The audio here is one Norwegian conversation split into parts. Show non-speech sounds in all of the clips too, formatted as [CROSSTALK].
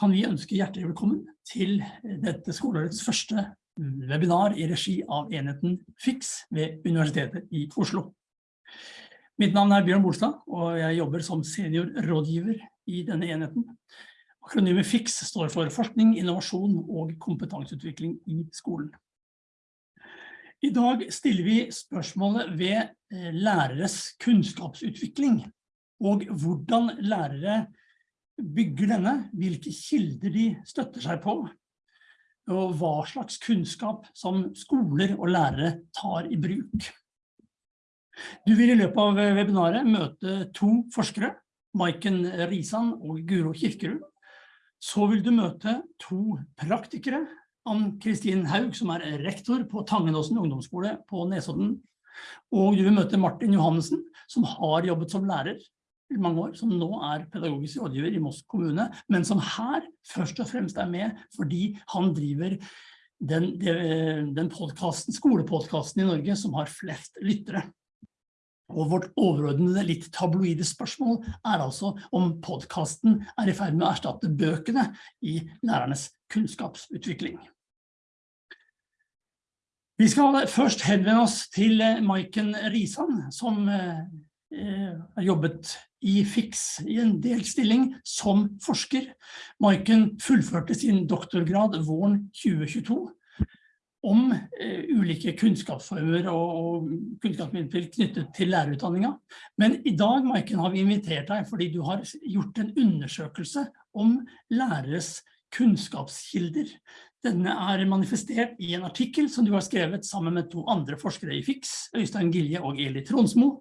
Kan vi ønske hjertelig velkommen til dette skoleårets første webinar i regi av enheten FIX ved Universitetet i Oslo. Mitt navn er Bjørn Bolstad, og jeg jobber som seniorrådgiver i denne enheten. Akronymet FIX står for Forskning, Innovasjon og Kompetanseutvikling i skolen. I dag stiller vi spørsmålet ved eh, læreres kunnskapsutvikling, og hvordan lærere bygger denne, hvilke kilder de støtter seg på, og hva slags kunnskap som skoler og lærere tar i bruk. Du vil i løpet av webinaret møte to forskere, Maiken Risan og Guro Kirkerud. Så vil du møte to praktikere, Ann-Kristin Haug, som er rektor på Tangenåsen ungdomsskole på Nesodden, og du vil møte Martin Johansen, som har jobbet som lærer mange år, som nå er pedagogisk rådgiver i Moss kommune, men som her først og fremst er med fordi han driver den, den podcasten, skolepodcasten i Norge som har flest lyttere. Og vårt overordnede litt tabloide spørsmål er altså om podcasten er i ferd med å erstatte bøkene i lærernes kunnskapsutvikling. Vi skal først henvende oss til Maiken Risan, som Eh, har jobbet i FIX i en delstilling som forsker. Maiken fullførte sin doktorgrad våren 2022 om eh, ulike kunnskapsformer og, og kunnskapsmidler knyttet til lærerutdanninga. Men i dag, Maiken, har vi invitert deg fordi du har gjort en undersøkelse om læreres kunnskapskilder. Denne er manifestert i en artikkel som du har skrevet sammen med to andre forskere i FIX, Øystein Gilje og Eli Tronsmo.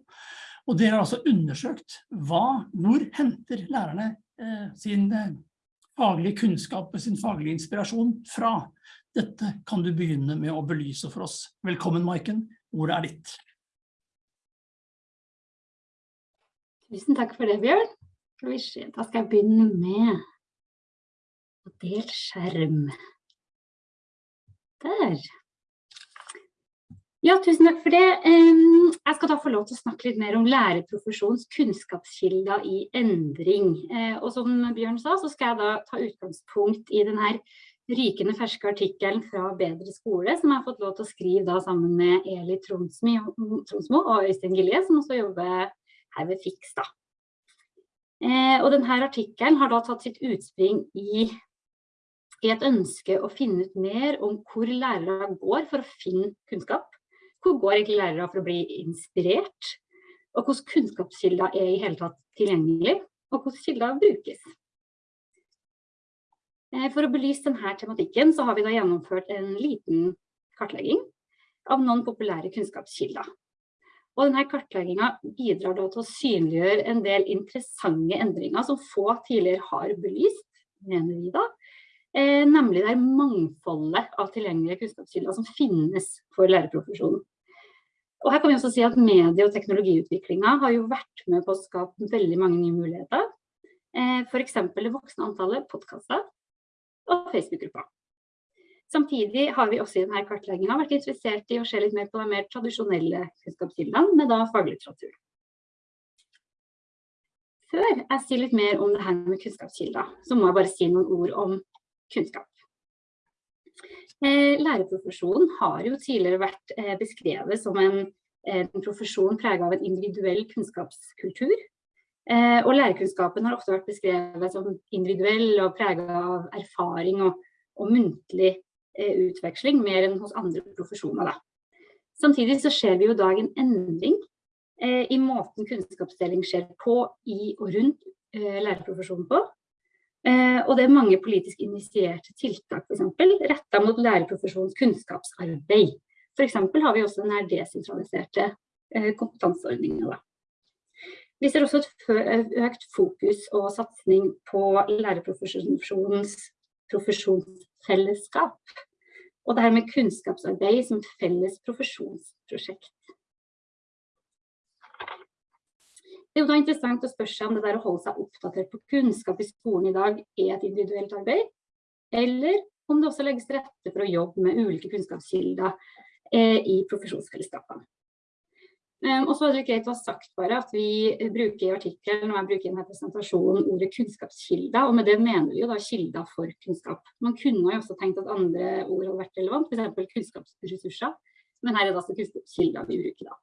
Og dere har altså undersøkt hva, hvor henter lærerne eh, sin eh, faglige kunnskap og sin faglige inspirasjon fra. Dette kan du begynne med å belyse for oss. Velkommen, Maiken. Ordet er ditt. Tusen takk for det, Bjørn. Da skal jeg begynne med å dele skjerm. Der. Ja, tusen takk for det. Jeg skal da få lov til å snakke litt mer om lærerprofesjonens kunnskapskilder i endring. Eh, og som Bjørn sa, så skal jeg da ta utgangspunkt i denne rykende ferske artikkelen fra Bedre skole, som jeg har fått lov til å skrive da sammen med Eli Tronsmo og Øystein Gilje, som også jobber her ved FIX da. Eh, og denne artikkelen har da tatt sitt utspring i i et ønske å finne ut mer om hvor lærere går for å finne kunnskap, hvor går egentlig lærere for å bli inspirert? Og hvordan kunnskapskilder er i hele tatt tilgjengelig? Og hvordan kilder brukes? Eh, for å belyse denne tematikken så har vi da gjennomført en liten kartlegging av noen populære kunnskapskilder. Og denne kartleggingen bidrar da til å synliggjøre en del interessante endringer som få tidligere har belyst, mener vi da, eh, nemlig det er mangfoldet av tilgjengelige kunnskapskilder som finnes for lærerprofesjonen. Og her kan vi også si at medie- og teknologiutviklingen har jo vært med på å skape veldig mange nye muligheter. Eh, eksempel det voksne antallet podcaster og Facebook-grupper. Samtidig har vi også i denne kartleggingen vært interessert i å se litt mer på de mer tradisjonelle kunnskapskildene, med da faglitteratur. Før jeg sier litt mer om det her med kunnskapskilder, så må jeg bare si noen ord om kunnskap. Eh, lærerprofesjonen har jo tidligere vært eh, beskrevet som en, en profesjon preget av en individuell kunnskapskultur. Eh, og lærerkunnskapen har ofte vært beskrevet som individuell og preget av erfaring og, og muntlig utveksling, mer enn hos andre profesjoner. Da. Samtidig så ser vi jo i dag en endring i måten kunnskapsdeling skjer på, i og rundt lærerprofesjonen på. Eh, og det er mange politisk initierte tiltak, eksempel, rettet mot lærerprofesjonens kunnskapsarbeid. Eksempel har vi også denne desentraliserte eh, kompetanseordningen. Vi ser også et økt fokus og satsing på lærerprofesjonens profesjonsfellesskap. Og det her med kunnskapsarbeid som felles profesjonsprosjekt. Det er jo da interessant å spørre seg om det der å holde seg oppdatert på kunnskap i skolen i dag er et individuelt arbeid, eller om det også legges rette for å jobbe med ulike kunnskapskilder eh, i profesjonsfellesskapene. Um, og så er det greit å ha sagt bare at vi bruker i artikkelen når jeg bruker denne presentasjonen ordet kunnskapskilder, og med det mener vi jo da kilder for kunnskap. Man kunne jo også tenkt at andre ord hadde vært relevant, f.eks. kunnskapsressurser, men her er det altså kunnskapskilder vi bruker da.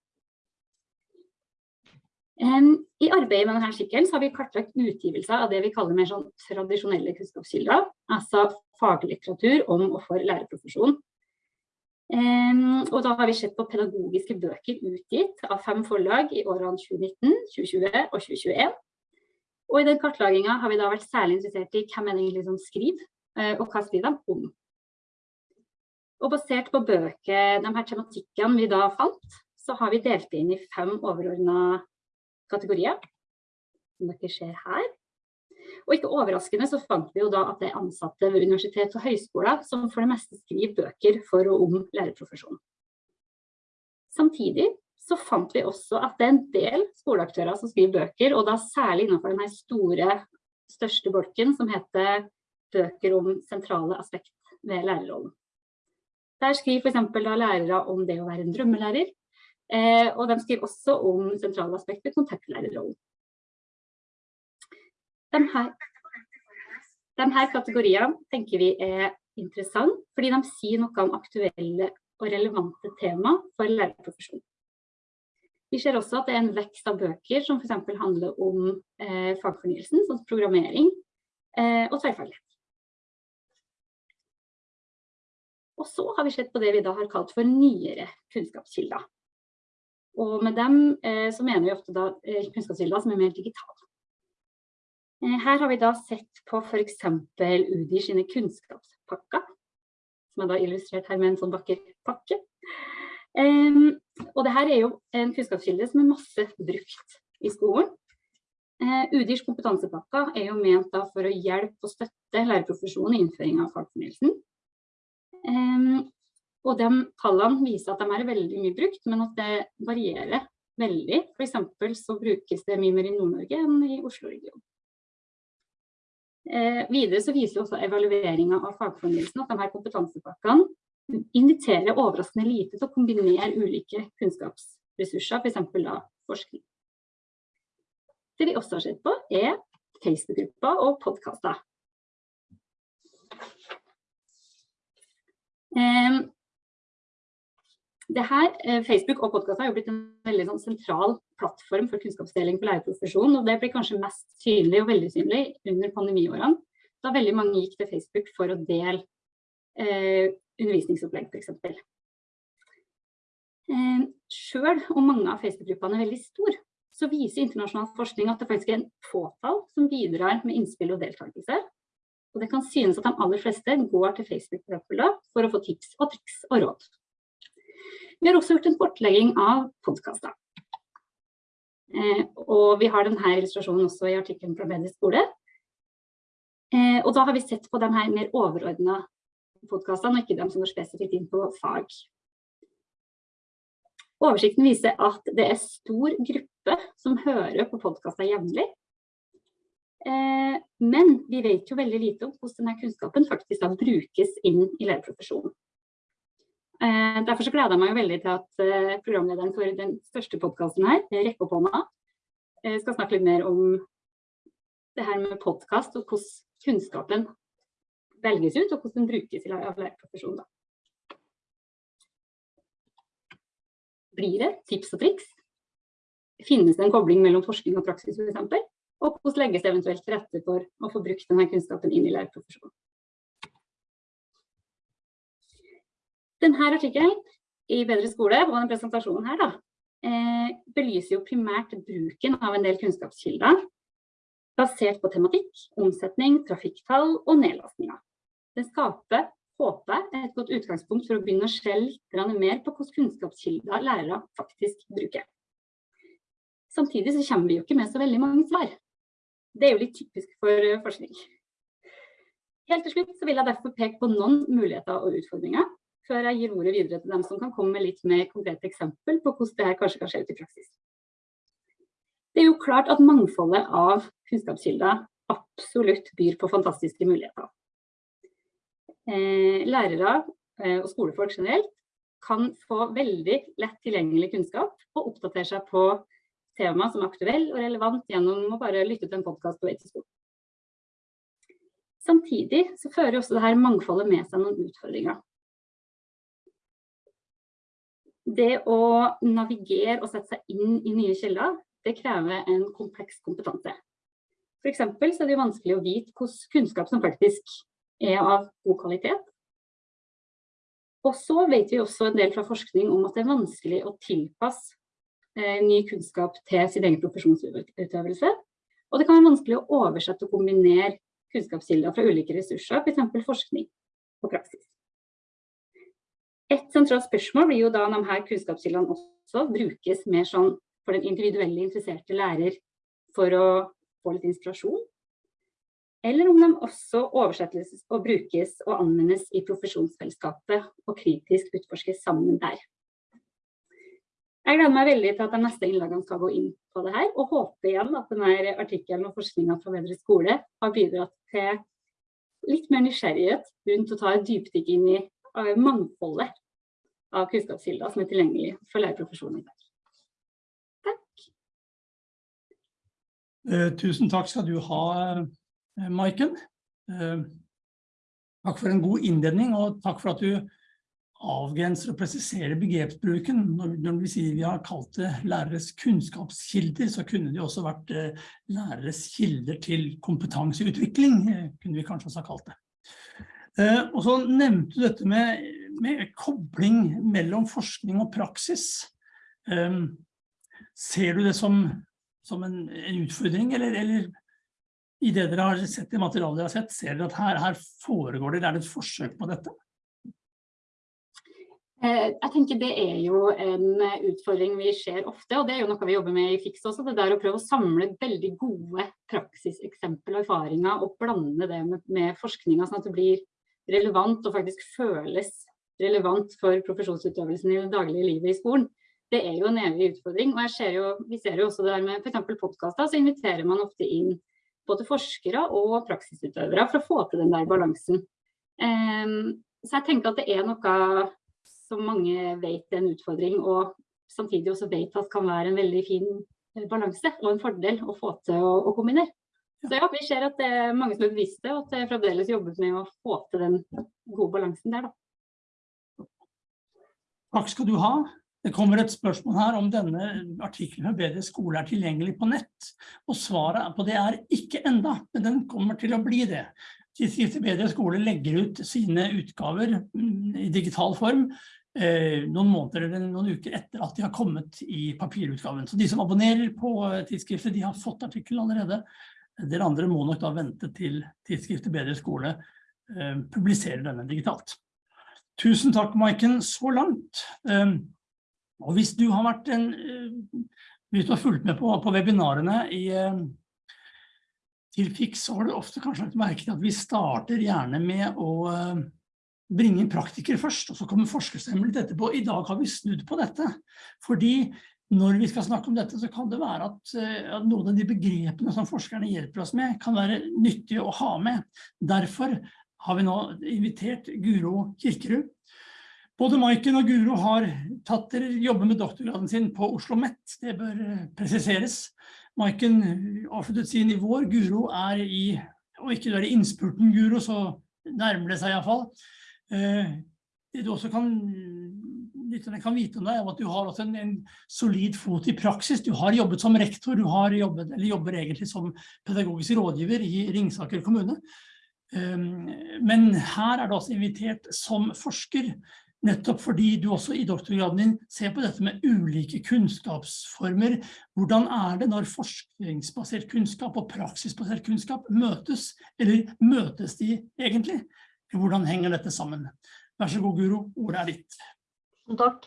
I arbeidet med denne sykkelen har vi kartlagt utgivelser av det vi kaller mer sånn tradisjonelle kunnskapskilder, altså faglitteratur om og for lærerprofesjonen. Og da har vi sett på pedagogiske bøker utgitt av fem forlag i årene 2019, 2020 og 2021. Og i den kartlaginga har vi da vært særlig interessert i hvem er egentlig som skriver, uh, og hva skriver de om. Og basert på bøker, de her tematikkene vi da fant, så har vi delt inn i fem overordna kategorier, som dere ser her. Og ikke overraskende så fant vi jo da at det er ansatte ved universitet og høyskoler som for det meste skriver bøker for og om lærerprofesjonen. Samtidig så fant vi også at det er en del skoleaktører som skriver bøker, og da særlig innenfor denne store, største bolken som heter bøker om sentrale aspekt ved lærerrollen. Der skriver for da lærere om det å være en drømmelærer, og de skriver også om sentrale aspekter ved kontaktlærerrollen. De her, de tenker vi er interessant, fordi de sier noe om aktuelle og relevante tema for lærerprofesjonen. Vi ser også at det er en vekst av bøker som for eksempel handler om eh, fagfornyelsen, sånn programmering eh, og tverrfaglighet. Og så har vi sett på det vi da har kalt for nyere kunnskapskilder. Og med dem eh, så mener vi ofte da eh, kunnskapskilder som er mer digitale. Eh, her har vi da sett på f.eks. UDI sine kunnskapspakker, som er da illustrert her med en sånn vakker pakke. Um, og det her er jo en kunnskapskilde som er masse brukt i skolen. Uh, UDIrs kompetansepakker er jo ment da for å hjelpe og støtte lærerprofesjonen i innføring av fagfornyelsen. Um, og de tallene viser at de er veldig mye brukt, men at det varierer veldig. For eksempel så brukes det mye mer i Nord-Norge enn i Oslo-regionen. Eh, videre så viser også evalueringen av fagfornyelsen at de her kompetansepakkene inviterer overraskende lite til å kombinere ulike kunnskapsressurser, f.eks. da forskning. Det vi også har sett på er Facebook-grupper og podkaster. Eh, det her, eh, Facebook og podkast har jo blitt en veldig sånn, sentral plattform for kunnskapsdeling for lærerprofesjonen, og det blir kanskje mest synlig og veldig synlig under pandemiårene, da veldig mange gikk til Facebook for å dele eh, undervisningsopplegg f.eks. Eh, selv om mange av Facebook-gruppene er veldig store, så viser internasjonal forskning at det faktisk er en fåtall som bidrar med innspill og deltakelse. Og det kan synes at de aller fleste går til Facebook for å få tips og triks og råd. Vi har også gjort en kortlegging av podkaster. Eh, og vi har denne illustrasjonen også i artikkelen fra Bedre skole. Eh, og da har vi sett på de her mer overordna podkastene, og ikke de som går spesifikt inn på fag. Oversikten viser at det er stor gruppe som hører på podkaster jevnlig. Eh, men vi vet jo veldig lite om hvordan denne kunnskapen faktisk brukes inn i lærerprofesjonen. Eh, derfor så gleder jeg meg veldig til at eh, programlederen for den største podkasten her, Rekke opp hånda, eh, skal snakke litt mer om det her med podkast og hvordan kunnskapen velges ut, og hvordan den brukes i lærerprofesjonen. Blir det tips og triks? Finnes det en kobling mellom forskning og praksis f.eks.? Og hvordan legges det eventuelt til rette for å få brukt denne kunnskapen inn i lærerprofesjonen? Denne artikkelen i Bedre skole og denne presentasjonen her da, eh, belyser jo primært bruken av en del kunnskapskilder basert på tematikk, omsetning, trafikktall og nedlastninger. Det skaper, håper et godt utgangspunkt for å begynne å se litt mer på hvordan kunnskapskilder lærere faktisk bruker. Samtidig så kommer vi jo ikke med så veldig mange svar. Det er jo litt typisk for eh, forskning. Helt til slutt så vil jeg derfor peke på noen muligheter og utfordringer før jeg gir ordet videre til dem som kan komme med litt mer konkrete eksempel på hvordan dette kanskje kan skje ut i praksis. Det er jo klart at mangfoldet av kunnskapskilder absolutt byr på fantastiske muligheter. Eh, lærere eh, og skolefolk generelt kan få veldig lett tilgjengelig kunnskap og oppdatere seg på tema som er aktuell og relevant gjennom å bare lytte til en podcast på vei. Samtidig så fører også dette mangfoldet med seg noen utfordringer. Det å navigere og sette seg inn i nye kilder, det krever en kompleks kompetanse. For eksempel så er det vanskelig å vite hvordan kunnskap som faktisk er av god kvalitet. Og så vet vi også en del fra forskning om at det er vanskelig å tilpasse eh, ny kunnskap til sin egen profesjonsutøvelse. Og det kan være vanskelig å oversette og kombinere kunnskapskilder fra ulike ressurser, eksempel forskning og praksis. Et sentralt spørsmål blir jo da om her kunnskapskildene også brukes mer sånn for den individuelle interesserte lærer for å få litt inspirasjon, eller om de også oversettes og brukes og anvendes i profesjonsfellesskapet og kritisk utforskes sammen der. Jeg gleder meg veldig til at de neste innlagene skal gå inn på det her, og håper igjen at denne artikkelen og forskningen fra Bedre skole har bidratt til litt mer nysgjerrighet rundt å ta et dypdykk inn i mangfoldet av kunnskapskilder som er tilgjengelig for lærerprofesjonen. Takk. Eh, tusen takk skal du ha, eh, Maiken. Eh, takk for en god innledning, og takk for at du avgrenser og presiserer begrepsbruken. Når, vi sier vi har kalt det læreres kunnskapskilder, så kunne det også vært læreres kilder til kompetanseutvikling, kunne vi kanskje også ha kalt det. Eh, og så nevnte du dette med, med kobling mellom forskning og praksis. Eh, ser du det som, som en, en, utfordring, eller, eller i det dere har sett i materialet dere har sett, ser dere at her, her foregår det, er det et forsøk på dette? Eh, jeg tenker Det er jo en utfordring vi ser ofte, og det er jo noe vi jobber med i FIX også. Det er å prøve å samle veldig gode praksiseksempel og erfaringer og blande det med, med forskninga, sånn at det blir relevant og faktisk føles relevant for profesjonsutøvelsen i det daglige livet i skolen. Det er jo en evig utfordring. og ser jo, Vi ser jo også det der med f.eks. podkaster, så inviterer man ofte inn både forskere og praksisutøvere for å få til den der balansen. Um, så jeg tenker at det er noe som mange vet er en utfordring, og samtidig også vet at kan være en veldig fin eh, balanse og en fordel å få til å, å kombinere. Så ja, vi ser at det er mange som er bevisste, og at det fremdeles jobbes med å få til den gode balansen der. Da. Takk skal du ha. Det kommer et spørsmål her om denne artikkelen for bedre skole er tilgjengelig på nett. Og svaret på det er ikke enda, men den kommer til å bli det. Tidsskriftet Bedre skole legger ut sine utgaver mm, i digital form Eh, noen måneder eller noen uker etter at de har kommet i papirutgaven. Så de som abonnerer på eh, tidsskriftet, de har fått artikkelen allerede. Dere andre må nok da vente til tidsskriftet Bedre skole eh, publiserer denne digitalt. Tusen takk, Maiken, så langt. Eh, og hvis du har vært en, eh, hvis du har fulgt med på, på webinarene i, eh, til FIX, så har du ofte kanskje lagt merke til at vi starter gjerne med å bringe praktikere først, og så kommer forskerstemmelig etterpå. I dag har vi snudd på dette, fordi når vi skal snakke om dette, så kan det være eh, at noen av de begrepene som forskerne hjelper oss med, kan være nyttige å ha med. Derfor har vi nå invitert Guro Kirkerud. Både Maiken og Guro har tatt dere jobber med doktorgraden sin på Oslo Met, det bør eh, presiseres. Maiken avsluttet sin i vår, Guro er i, og ikke du er i innspurten Guro, så nærmer det seg i hvert fall. Eh, det du også kan, kan vite om deg, at du har en, en, solid fot i praksis. Du har jobbet som rektor, du har jobbet, eller jobber egentlig som pedagogisk rådgiver i Ringsaker kommune. Um, men her er du også invitert som forsker, nettopp fordi du også i doktorgraden din ser på dette med ulike kunnskapsformer. Hvordan er det når forskningsbasert kunnskap og praksisbasert kunnskap møtes, eller møtes de egentlig? Hvordan henger dette sammen? Vær så god, Guro, ordet er ditt. Takk.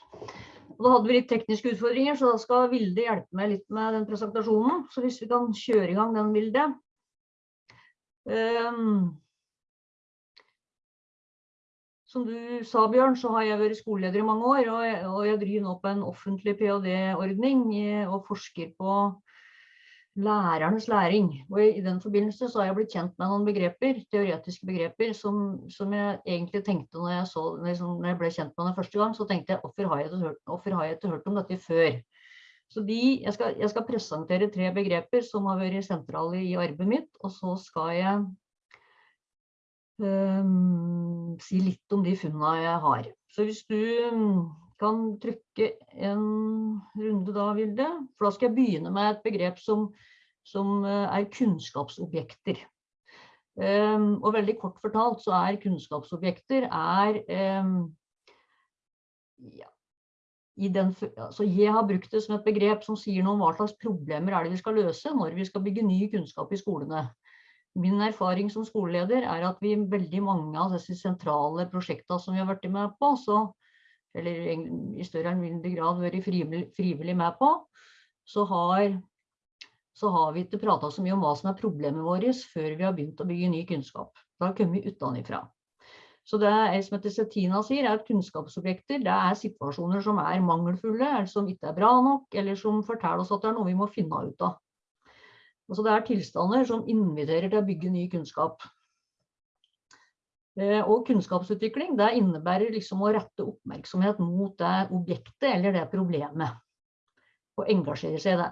Og da hadde vi litt tekniske utfordringer, så da skal Vilde hjelpe meg litt med den presentasjonen. Så hvis vi kan kjøre i gang den, Vilde. Um, som du sa, Bjørn, så har jeg vært skoleleder i mange år, og jeg, og jeg driver nå på en offentlig ph.d.-ordning og forsker på lærernes læring. Og i, den forbindelse så har jeg blitt kjent med noen begreper, teoretiske begreper, som, som jeg egentlig tenkte når jeg, så, liksom, når jeg ble kjent med dem første gang, så tenkte jeg hvorfor har jeg ikke hørt, hørt om dette før? Så de, jeg, skal, jeg skal presentere tre begreper som har vært sentrale i arbeidet mitt, og så skal jeg um, si litt om de funnene jeg har. Så hvis du kan trykke en runde da, Vilde. For da skal jeg begynne med et begrep som, som eh, er kunnskapsobjekter. Um, og veldig kort fortalt så er kunnskapsobjekter er um, ja, den, altså jeg har brukt det som et begrep som sier noe om hva slags problemer er det vi skal løse når vi skal bygge ny kunnskap i skolene. Min erfaring som skoleleder er at vi veldig mange av disse sentrale prosjektene som vi har vært med på, så eller i større eller mindre grad vært frivillig, med på, så har, så har vi ikke prata så mye om hva som er problemet vårt før vi har begynt å bygge ny kunnskap. Da kommer vi utenfra. Så det er, som heter Settina sier, er at kunnskapsobjekter det er situasjoner som er mangelfulle, eller som ikke er bra nok, eller som forteller oss at det er noe vi må finne ut av. Så det er tilstander som inviterer til å bygge ny kunnskap. Eh, og kunnskapsutvikling det innebærer liksom å rette oppmerksomhet mot det objektet eller det problemet. Og engasjere seg i det.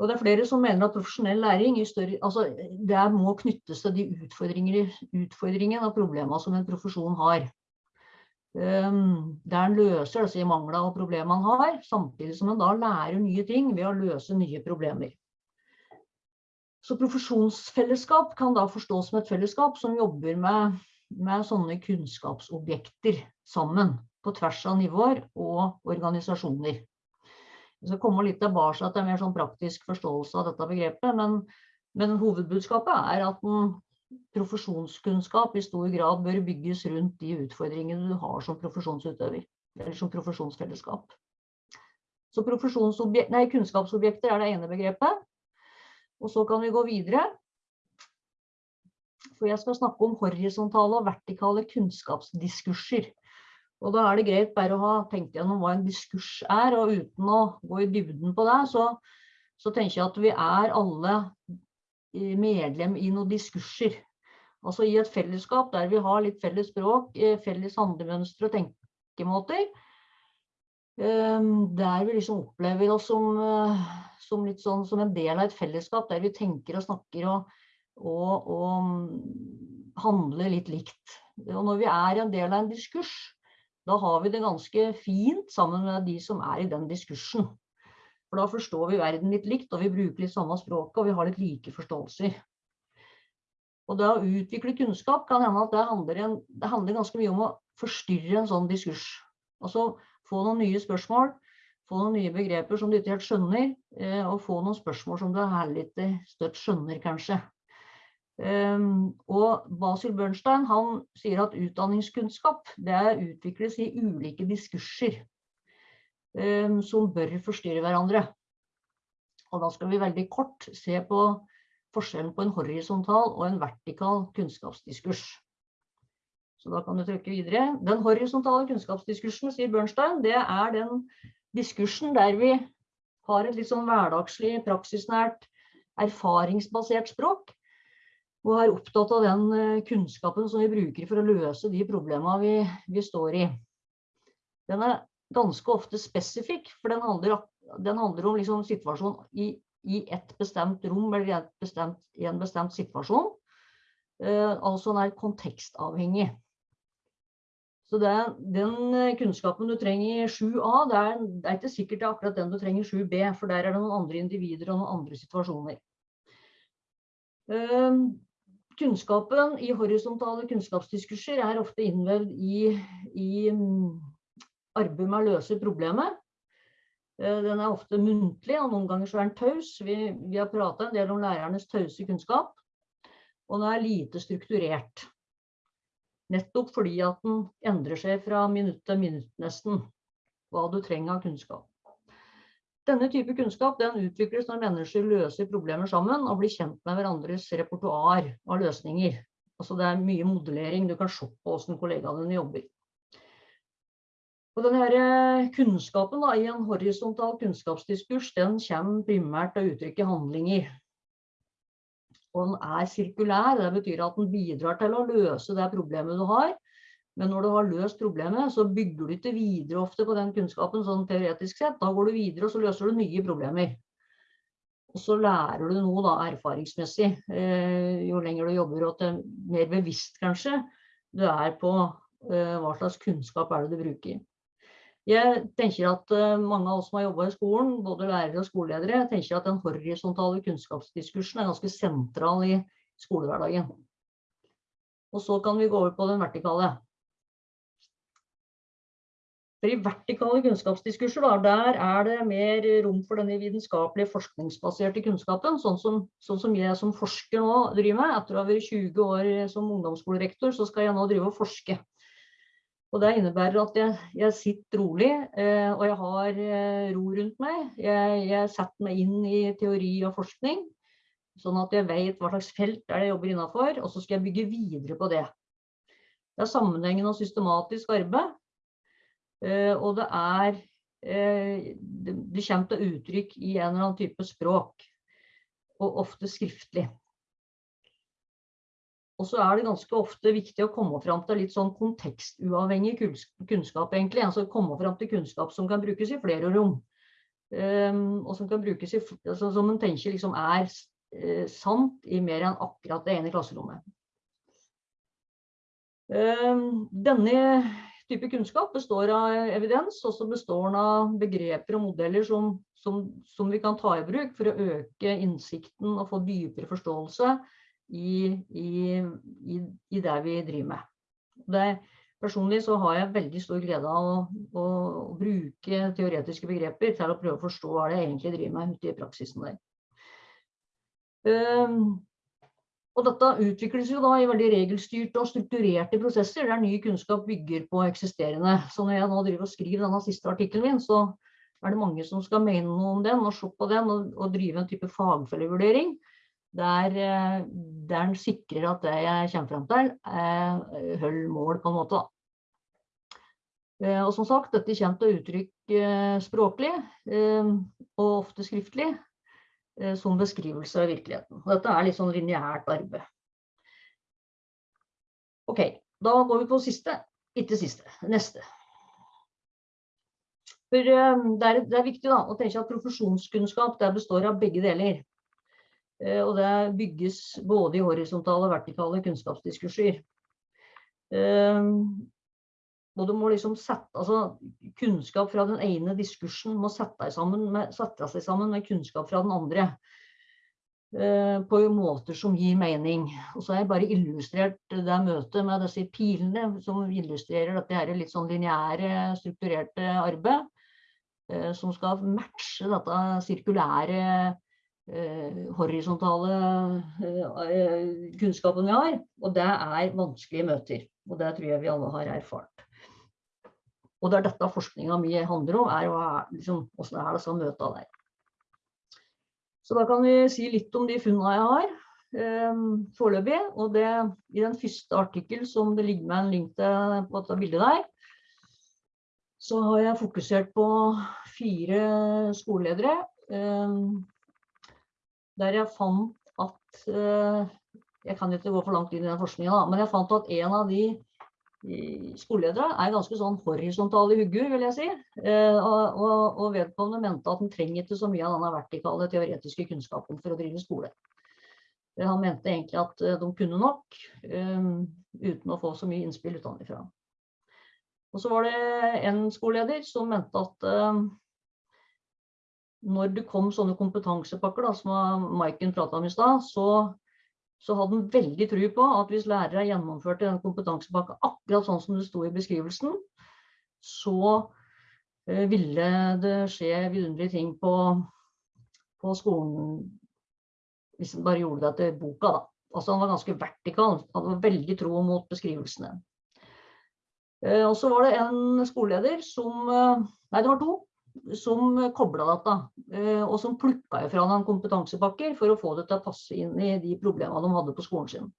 Og det er flere som mener at profesjonell læring større, altså det må knyttes til de utfordringene og problemene som en profesjon har. Um, der en løser disse manglene og problemene man har, samtidig som en da lærer nye ting ved å løse nye problemer. Så profesjonsfellesskap kan da forstås som et fellesskap som jobber med, med sånne kunnskapsobjekter sammen på tvers av nivåer og organisasjoner. Vi skal komme litt tilbake til en mer sånn praktisk forståelse av dette begrepet, men, men hovedbudskapet er at en profesjonskunnskap i stor grad bør bygges rundt de utfordringene du har som profesjonsutøver, eller som profesjonsfellesskap. Så nei, kunnskapsobjekter er det ene begrepet. Og så kan vi gå videre. For jeg skal snakke om horisontale og vertikale kunnskapsdiskurser. Og da er det greit bare å ha tenkt gjennom hva en diskurs er, og uten å gå i dybden på det, så, så tenker jeg at vi er alle medlem i noen diskurser. Altså i et fellesskap der vi har litt felles språk, eh, felles handlemønstre og tenkemåter. Eh, der vi liksom opplever oss som eh, som, sånn, som, en del av et fellesskap der vi tenker og snakker og, og, og handler litt likt. Og når vi er en del av en diskurs, da har vi det ganske fint sammen med de som er i den diskursen. For da forstår vi verden litt likt, og vi bruker litt samme språket, og vi har litt like forståelser. Og det å utvikle kunnskap kan hende at det handler, en, det handler ganske mye om å forstyrre en sånn diskurs. Altså få noen nye spørsmål, få noen nye begreper som du ikke helt skjønner, eh, og få noen spørsmål som du heller ikke støtt skjønner, kanskje. Um, og Basil Bernstein han sier at utdanningskunnskap det utvikles i ulike diskurser um, som bør forstyrre hverandre. Og da skal vi veldig kort se på forskjellen på en horisontal og en vertikal kunnskapsdiskurs. Så da kan du trykke videre. Den horisontale kunnskapsdiskursen, sier Bernstein, det er den diskursen der vi har et litt sånn hverdagslig, praksisnært, erfaringsbasert språk. Og er opptatt av den eh, kunnskapen som vi bruker for å løse de problemene vi, vi står i. Den er ganske ofte spesifikk, for den handler, den handler om liksom situasjon i, i, et bestemt rom eller i, bestemt, i en bestemt situasjon. Uh, altså den er kontekstavhengig. Så det, den eh, kunnskapen du trenger i 7A, det er, det er, ikke sikkert det er akkurat den du trenger i 7B, for der er det noen andre individer og noen andre situasjoner. Um, kunnskapen i horisontale kunnskapsdiskurser er ofte innvevd i, i um, arbeidet med å løse problemet. Uh, den er ofte muntlig, og noen ganger så er den taus. Vi, vi har pratet en del om lærernes tause kunnskap. Og den er lite strukturert. Nettopp fordi at den endrer seg fra minutt til minutt nesten, hva du trenger av kunnskap. Denne type kunnskap den utvikles når mennesker løser problemer sammen og blir kjent med hverandres repertoar av løsninger. Altså det er mye modellering, du kan se på hvordan kollegaene dine jobber. Og denne eh, kunnskapen da, i en horisontal kunnskapsdiskurs, den kommer primært til å uttrykke handlinger. Og den er sirkulær, det betyr at den bidrar til å løse det problemet du har. Men når du har løst problemet, så bygger du ikke videre ofte på den kunnskapen sånn teoretisk sett. Da går du videre og så løser du nye problemer. Og så lærer du noe da erfaringsmessig, eh, jo lenger du jobber og mer bevisst kanskje du er på eh, hva slags kunnskap er det du bruker. Jeg tenker at eh, mange av oss som har jobba i skolen, både lærere og skoleledere, tenker at den horisontale kunnskapsdiskursen er ganske sentral i skolehverdagen. Og så kan vi gå over på den vertikale. For I vertikale kunnskapsdiskurser da, der er det mer rom for denne vitenskapelige forskningsbaserte kunnskapen, sånn som, sånn som, jeg som forsker nå driver med. Etter å ha vært 20 år som ungdomsskolerektor, så skal jeg nå drive og forske. Og Det innebærer at jeg, jeg sitter rolig, eh, og jeg har eh, ro rundt meg. Jeg, jeg, setter meg inn i teori og forskning, sånn at jeg vet hva slags felt er det jeg jobber innafor, og så skal jeg bygge videre på det. Det er sammenhengende og systematisk arbeid. Eh, og det er Det kommer til uttrykk i en eller annen type språk, og ofte skriftlig. Og så er det ganske ofte viktig å komme fram til litt sånn kontekstuavhengig kunnskap, egentlig. Altså komme fram til kunnskap som kan brukes i flere rom. Um, og som kan brukes i, altså, som en tenker liksom er uh, sant i mer enn akkurat det ene klasserommet. Um, denne type kunnskap består av evidens, og så består den av begreper og modeller som, som, som, vi kan ta i bruk for å øke innsikten og få dypere forståelse i, i, i, det vi driver med. Det, personlig så har jeg veldig stor glede av å, å, å, bruke teoretiske begreper til å prøve å forstå hva det egentlig driver med ute i praksisen der. Um, og dette utvikles jo da i veldig regelstyrte og strukturerte prosesser, der ny kunnskap bygger på eksisterende. Så når jeg nå driver og skriver denne siste artikkelen min, så er det mange som skal mene noe om den og se på den og, og drive en type fagfellevurdering. Der, eh, der den sikrer at det jeg kommer frem til, eh, holder mål på en måte. Eh, og som sagt, dette kommer til uttrykk språklig og ofte skriftlig. Eh, som beskrivelse av virkeligheten. Dette er litt sånn lineært arbeid. Ok, da går vi på siste. Ikke siste, neste. For eh, det er, det er viktig da, å tenke at profesjonskunnskap består av begge deler. Eh, og det bygges både i horisontale og vertikale kunnskapsdiskurser. Og du må liksom sette, altså Kunnskap fra den ene diskursen må sette, sammen med, sette seg sammen med kunnskap fra den andre. Eh, på måter som gir mening. Og så har jeg bare illustrert det møtet med disse pilene som illustrerer dette her litt sånn lineære, strukturerte arbeid. Eh, som skal matche dette sirkulære, eh, horisontale eh, kunnskapen vi har. Og det er vanskelige møter. Og det tror jeg vi alle har erfart. Og det er dette forskninga mi handler om, er liksom, hvordan er det skal møte der. Så da kan vi si litt om de funnene jeg har eh, foreløpig. Og det, i den første artikkel som det ligger med en link til på dette bildet der, så har jeg fokusert på fire skoleledere. Eh, der jeg fant at eh, Jeg kan ikke gå for langt inn i den forskninga, men jeg fant at en av de skoleledere er ganske sånn horisontale hugger, vil jeg si. Eh, og, og, og, vedkommende mente at han trenger ikke så mye av denne vertikale teoretiske kunnskapen for å drive skole. Eh, han mente egentlig at de kunne nok, uten å få så mye innspill utenfra. Og så var det en skoleleder som mente at når det kom sånne kompetansepakker, da, som Maiken prata om i stad, så så hadde han veldig tro på at hvis lærere gjennomførte den kompetansepakka akkurat sånn som det sto i beskrivelsen, så eh, ville det skje vidunderlige ting på, på skolen hvis en bare gjorde det etter boka. da. Altså Han var ganske vertikal, han hadde veldig tro mot beskrivelsene. Eh, og så var det en skoleleder som eh, Nei, det var to som kobla dette, eh, og som plukka ifra noen kompetansepakker for å få det til å passe inn i de problemene de hadde på skolen sin.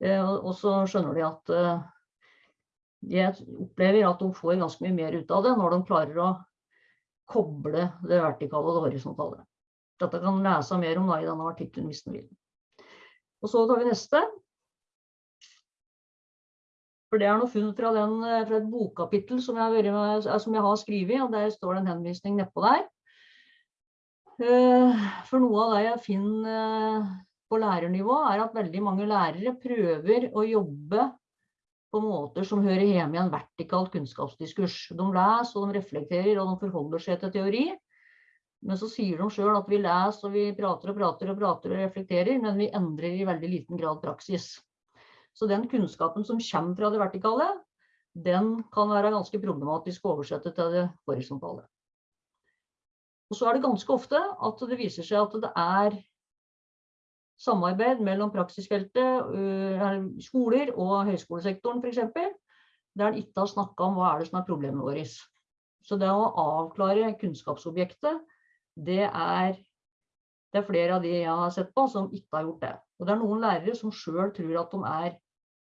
Eh, og så skjønner de at eh, jeg opplever at de får ganske mye mer ut av det når de klarer å koble det vertikale og det horisontale. Dette kan lese mer om da i denne artikkelen hvis du vil. Og så tar vi neste. For det er noe funn fra, den, fra et bokkapittel som jeg, med, som jeg, har skrevet, og der står det en henvisning nedpå der. Eh, for noe av det jeg finner eh, på lærernivå, er at veldig mange lærere prøver å jobbe på måter som hører hjemme i en vertikal kunnskapsdiskurs. De leser, og de reflekterer, og de forholder seg til teori. Men så sier de sjøl at vi leser, og vi prater og prater og prater og reflekterer, men vi endrer i veldig liten grad praksis. Så den kunnskapen som kommer fra det vertikale, den kan være ganske problematisk å oversette til det horisontale. Og så er det ganske ofte at det viser seg at det er samarbeid mellom praksisfeltet, øh, skoler og høyskolesektoren f.eks., der en ikke har snakka om hva er det som er problemet vårt. Så det å avklare kunnskapsobjektet, det er, det er flere av de jeg har sett på som ikke har gjort det. Og det er noen lærere som sjøl tror at de er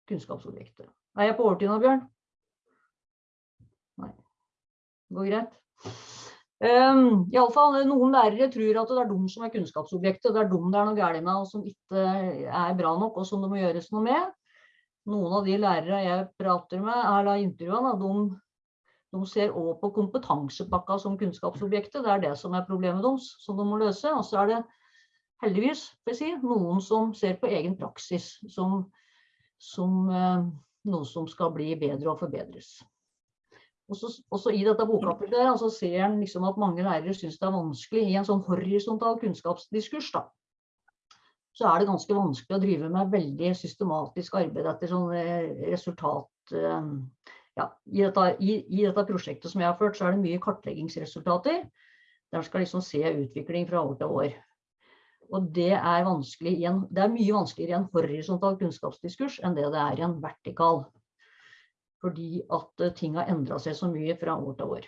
kunnskapsobjektet. Er jeg på overtid nå, Bjørn? Nei. Det går greit. Um, fall, Noen lærere tror at det er de som er kunnskapsobjektet, det er dem det er noe galt med og som ikke er bra nok og som det må gjøres noe med. Noen av de lærere jeg prater med, eller intervjuene, de, de ser også på kompetansepakka som kunnskapsobjektet. Det er det som er problemet deres, som de må løse. Og så er det heldigvis si, noen som ser på egen praksis som som eh, noe som skal bli bedre og forbedres. Også, også I dette bokkapitlet der, altså ser en liksom at mange lærere syns det er vanskelig i en sånn horisontal kunnskapsdiskurs. da, så er det ganske vanskelig å drive med veldig systematisk arbeid etter sånn eh, resultat eh, ja, i, dette, i, i, dette, prosjektet som jeg har ført, så er det mye kartleggingsresultater. Der skal liksom se utvikling fra år til år. Og det er, en, det er mye vanskeligere i en horisontal kunnskapsdiskurs enn det det er i en vertikal. Fordi at eh, ting har endra seg så mye fra år til år.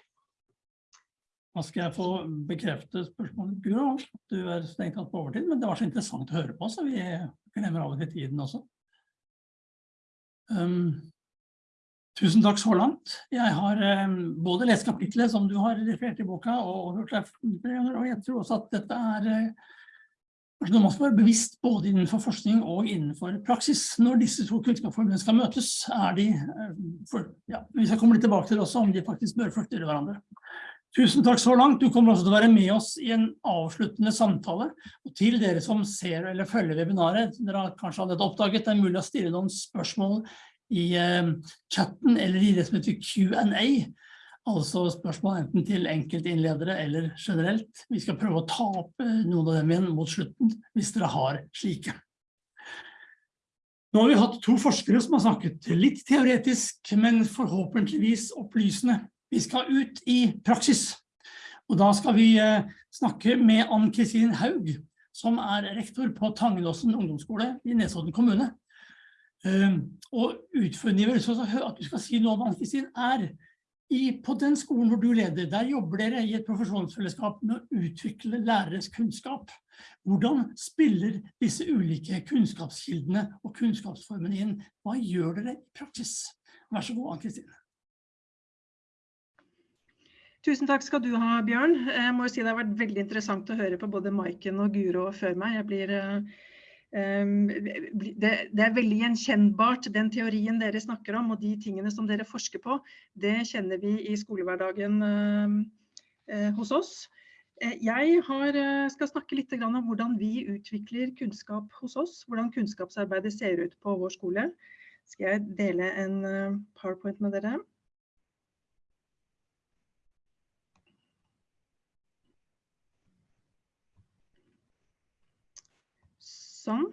Da skal jeg få bekrefte spørsmålet, Guro. Du er strengt tatt på overtid, men det var så interessant å høre på, så vi glemmer av og til tiden også. Um, tusen takk så langt. Jeg har um, både lest kapitlet som du har referert i boka, og hørt deg, og jeg tror også at dette er uh, Kanskje man skal være bevisst både innenfor forskning og innenfor praksis. Når disse to kunnskapsformene skal møtes, er de, eh, for, ja, vi skal komme litt tilbake til det også om de faktisk bør flytte hverandre. Tusen takk så langt. Du kommer også til å være med oss i en avsluttende samtale. Og til dere som ser eller følger webinaret, dere har kanskje allerede oppdaget, det er mulig å stille noen spørsmål i uh, chatten eller i det som heter Q&A. Altså spørsmål enten til enkeltinnledere eller generelt. Vi skal prøve å ta opp noen av dem igjen mot slutten, hvis dere har slike. Nå har vi hatt to forskere som har snakket litt teoretisk, men forhåpentligvis opplysende. Vi skal ut i praksis. Og da skal vi eh, snakke med Ann-Kristin Haug, som er rektor på Tangenåsen ungdomsskole i Nesodden kommune. Eh, og utfordringen at du skal si noe om Ann-Kristin er i, på den skolen hvor du leder, der jobber dere i et profesjonsfellesskap med å utvikle læreres kunnskap. Hvordan spiller disse ulike kunnskapskildene og kunnskapsformene inn? Hva gjør dere i praksis? Vær så god, Ann-Kristine. Tusen takk skal du ha, Bjørn. Jeg må si Det har vært veldig interessant å høre på både Maiken og Guro før meg. Jeg blir uh, det, det, er veldig gjenkjennbart, den teorien dere snakker om og de tingene som dere forsker på, det kjenner vi i skolehverdagen ehm, eh, hos oss. Eh, jeg har, eh, skal snakke litt om hvordan vi utvikler kunnskap hos oss, hvordan kunnskapsarbeidet ser ut på vår skole. Skal jeg dele en powerpoint med dere? Sånn.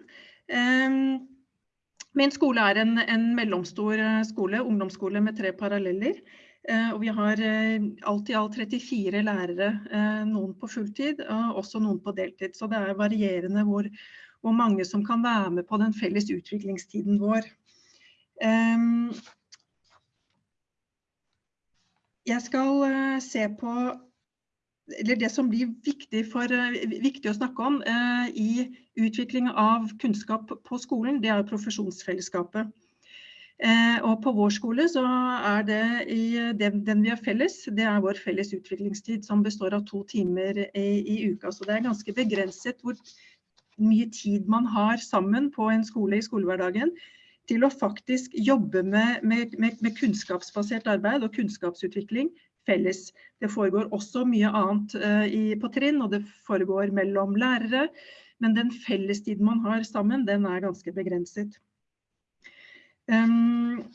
Min skole er en, en, mellomstor eh, skole, ungdomsskole med tre paralleller. Eh, og vi har eh, alt i alt 34 lærere, noen på fulltid og også noen på deltid. Så det er varierende hvor, hvor mange som kan være med på den felles utviklingstiden vår. Jeg skal se på eller det som blir viktig, for, eh, viktig å snakke om eh, i utvikling av kunnskap på skolen, det er profesjonsfellesskapet. Eh, og på vår skole så er det den, den, vi har felles, det er vår felles utviklingstid som består av to timer i, i, uka. Så det er ganske begrenset hvor mye tid man har sammen på en skole i skolehverdagen til å faktisk jobbe med, med, med, med kunnskapsbasert arbeid og kunnskapsutvikling felles. Det foregår også mye annet uh, i, på trinn, og det foregår mellom lærere. Men den fellestiden man har sammen, den er ganske begrenset. Um,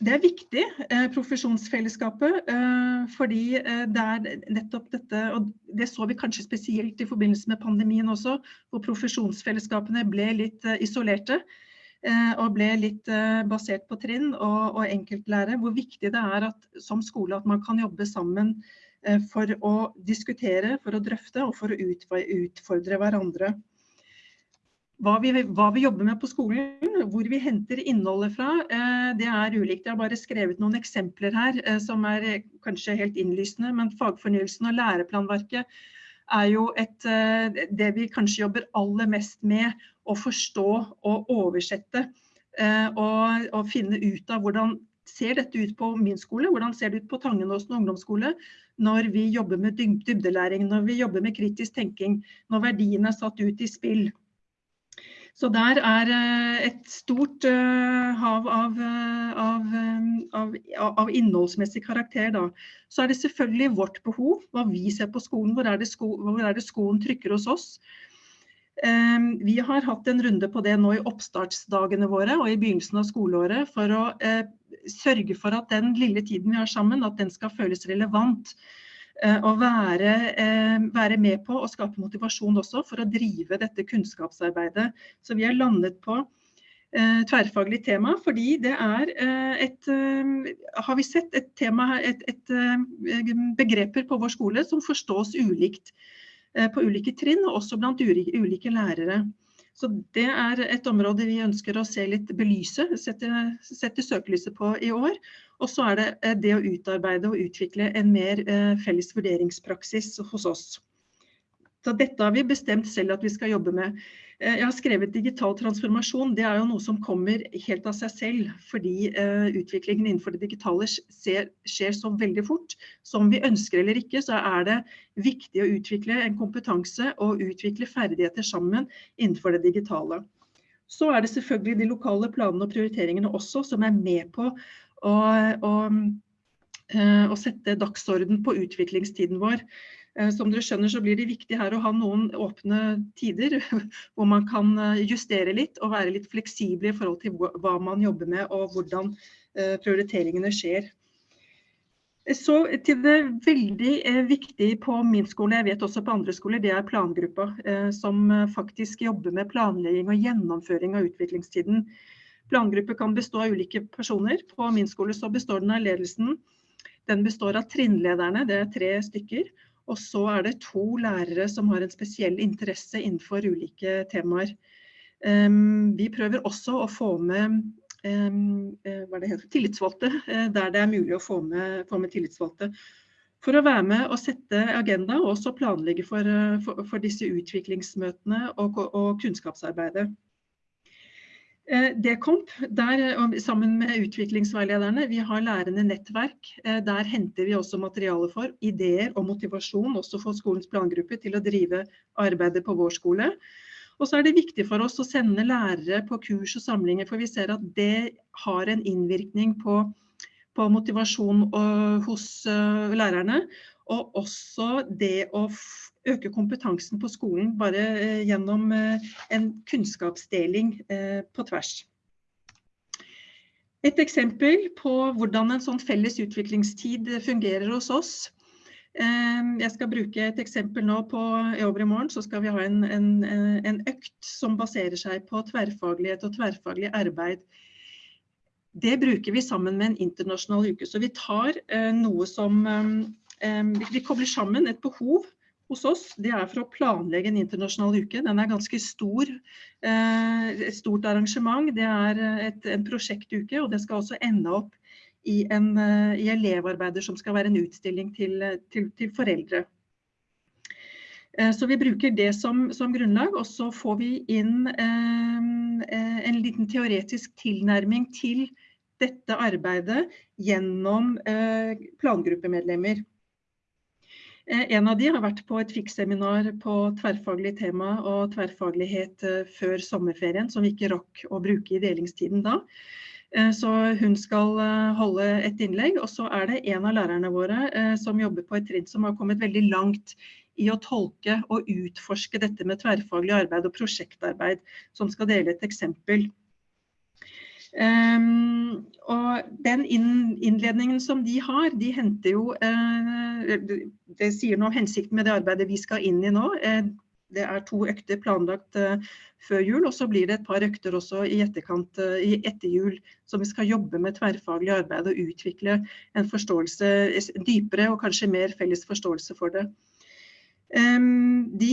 det er viktig, eh, profesjonsfellesskapet, eh, fordi eh, det er nettopp dette, og det så vi kanskje spesielt i forbindelse med pandemien også, hvor profesjonsfellesskapene ble litt eh, isolerte eh, og ble litt eh, basert på trinn og, og enkeltlære. Hvor viktig det er at, som skole at man kan jobbe sammen for å diskutere, for å drøfte og for å utfordre hverandre hva vi, hva vi, jobber med på skolen, hvor vi henter innholdet fra, eh, det er ulikt. Jeg har bare skrevet noen eksempler her eh, som er eh, kanskje helt innlysende. Men fagfornyelsen og læreplanverket er jo et, det vi kanskje jobber aller mest med å forstå og oversette. Og, og finne ut av hvordan ser dette ut på min skole, hvordan ser det ut på Tangenåsen ungdomsskole når vi jobber med dybdelæring, når vi jobber med kritisk tenking, når verdiene er satt ut i spill. Så der er eh, et stort eh, hav av, eh, av, av, av, innholdsmessig karakter. Da. Så er det selvfølgelig vårt behov, hva vi ser på skolen. Hvor er det, sko hvor er det skoen trykker hos oss? Vi har hatt en runde på det nå i oppstartsdagene våre og i begynnelsen av skoleåret for å sørge for at den lille tiden vi har sammen, at den skal føles relevant Og å være, eh, være, med på å skape motivasjon også for å drive dette kunnskapsarbeidet. Så vi har landet på eh, tverrfaglig tema, fordi det er et Har vi sett et tema, et, et, begreper på vår skole som forstås ulikt på ulike trinn, og også blant ulike lærere. Så det er et område vi ønsker å se litt belyse, sette, sette søkelyset på i år. Og så er det eh, det å utarbeide og utvikle en mer eh, felles vurderingspraksis hos oss. Så dette har vi bestemt selv at vi skal jobbe med. Eh, jeg har skrevet digital transformasjon. Det er jo noe som kommer helt av seg selv, fordi uh, utviklingen innenfor det digitale skjer så veldig fort. Som vi ønsker eller ikke, så er det viktig å utvikle en kompetanse og utvikle ferdigheter sammen innenfor det digitale. Så er det selvfølgelig de lokale planene og prioriteringene også som er med på å, å, uh, å sette dagsorden på utviklingstiden vår. Eh, som dere skjønner så blir det viktig her å ha noen åpne tider [LAUGHS] hvor man kan eh, justere litt og være litt fleksible i forhold til hva man jobber med og hvordan eh, prioriteringene skjer. Så til det veldig viktige på min skole, jeg vet også på andre skoler, det er plangruppa. Som faktisk jobber med planlegging og gjennomføring av utviklingstiden. Plangruppe kan bestå av ulike personer. På min skole så består den av ledelsen. Den består av trinnlederne, det er tre stykker. Og så er det to lærere som har en spesiell interesse innenfor ulike temaer. Um, vi prøver også å få med det heter, tillitsvalgte, uh, der det er mulig å få med, få med, tillitsvalgte. For å være med og sette agenda og også planlegge for, uh, for, for disse utviklingsmøtene og, og kunnskapsarbeidet. Eh, Dekomp, der, sammen med utviklingsveilederne, vi har lærende nettverk. Eh, der henter vi også materiale for ideer og motivasjon også for skolens plangruppe til å drive arbeidet på vår skole. Og så er det viktig for oss å sende lærere på kurs og samlinger, for vi ser at det har en innvirkning på, på motivasjon og, hos lærerne. Og også det å øke kompetansen på skolen bare eh, gjennom eh, en kunnskapsdeling eh, på tvers. Et eksempel på hvordan en sånn felles utviklingstid fungerer hos oss. Jeg skal bruke et eksempel nå på i morgen. så skal vi ha en, en, en, økt som baserer seg på tverrfaglighet og tverrfaglig arbeid. Det bruker vi sammen med en internasjonal uke. Så vi tar noe som Vi kobler sammen et behov hos oss, det er for å planlegge en internasjonal uke. Den er ganske stor. Eh, et stort arrangement. Det er eh, et, en prosjektuke, og det skal også ende opp i, en, eh, i elevarbeider som skal være en utstilling til, til, til foreldre. Så vi bruker det som, som, grunnlag, og så får vi inn eh, en liten teoretisk tilnærming til dette arbeidet gjennom plangruppemedlemmer. En av de har vært på et fiksseminar på tverrfaglig tema og tverrfaglighet før sommerferien, som vi ikke rakk å bruke i delingstiden da. Så hun skal holde et innlegg, og så er det en av lærerne våre som jobber på et trinn som har kommet veldig langt i å tolke og utforske dette med tverrfaglig arbeid og prosjektarbeid, som skal dele et eksempel. Um, og den innledningen som de har, de henter jo uh, Det sier noe om hensikten med det arbeidet vi skal inn i nå. Uh, det er to økter planlagt uh, før jul, og så blir det et par økter også i etterkant i etter jul, som vi skal jobbe med tverrfaglig arbeid og utvikle en forståelse, dypere og kanskje mer felles forståelse for det. De,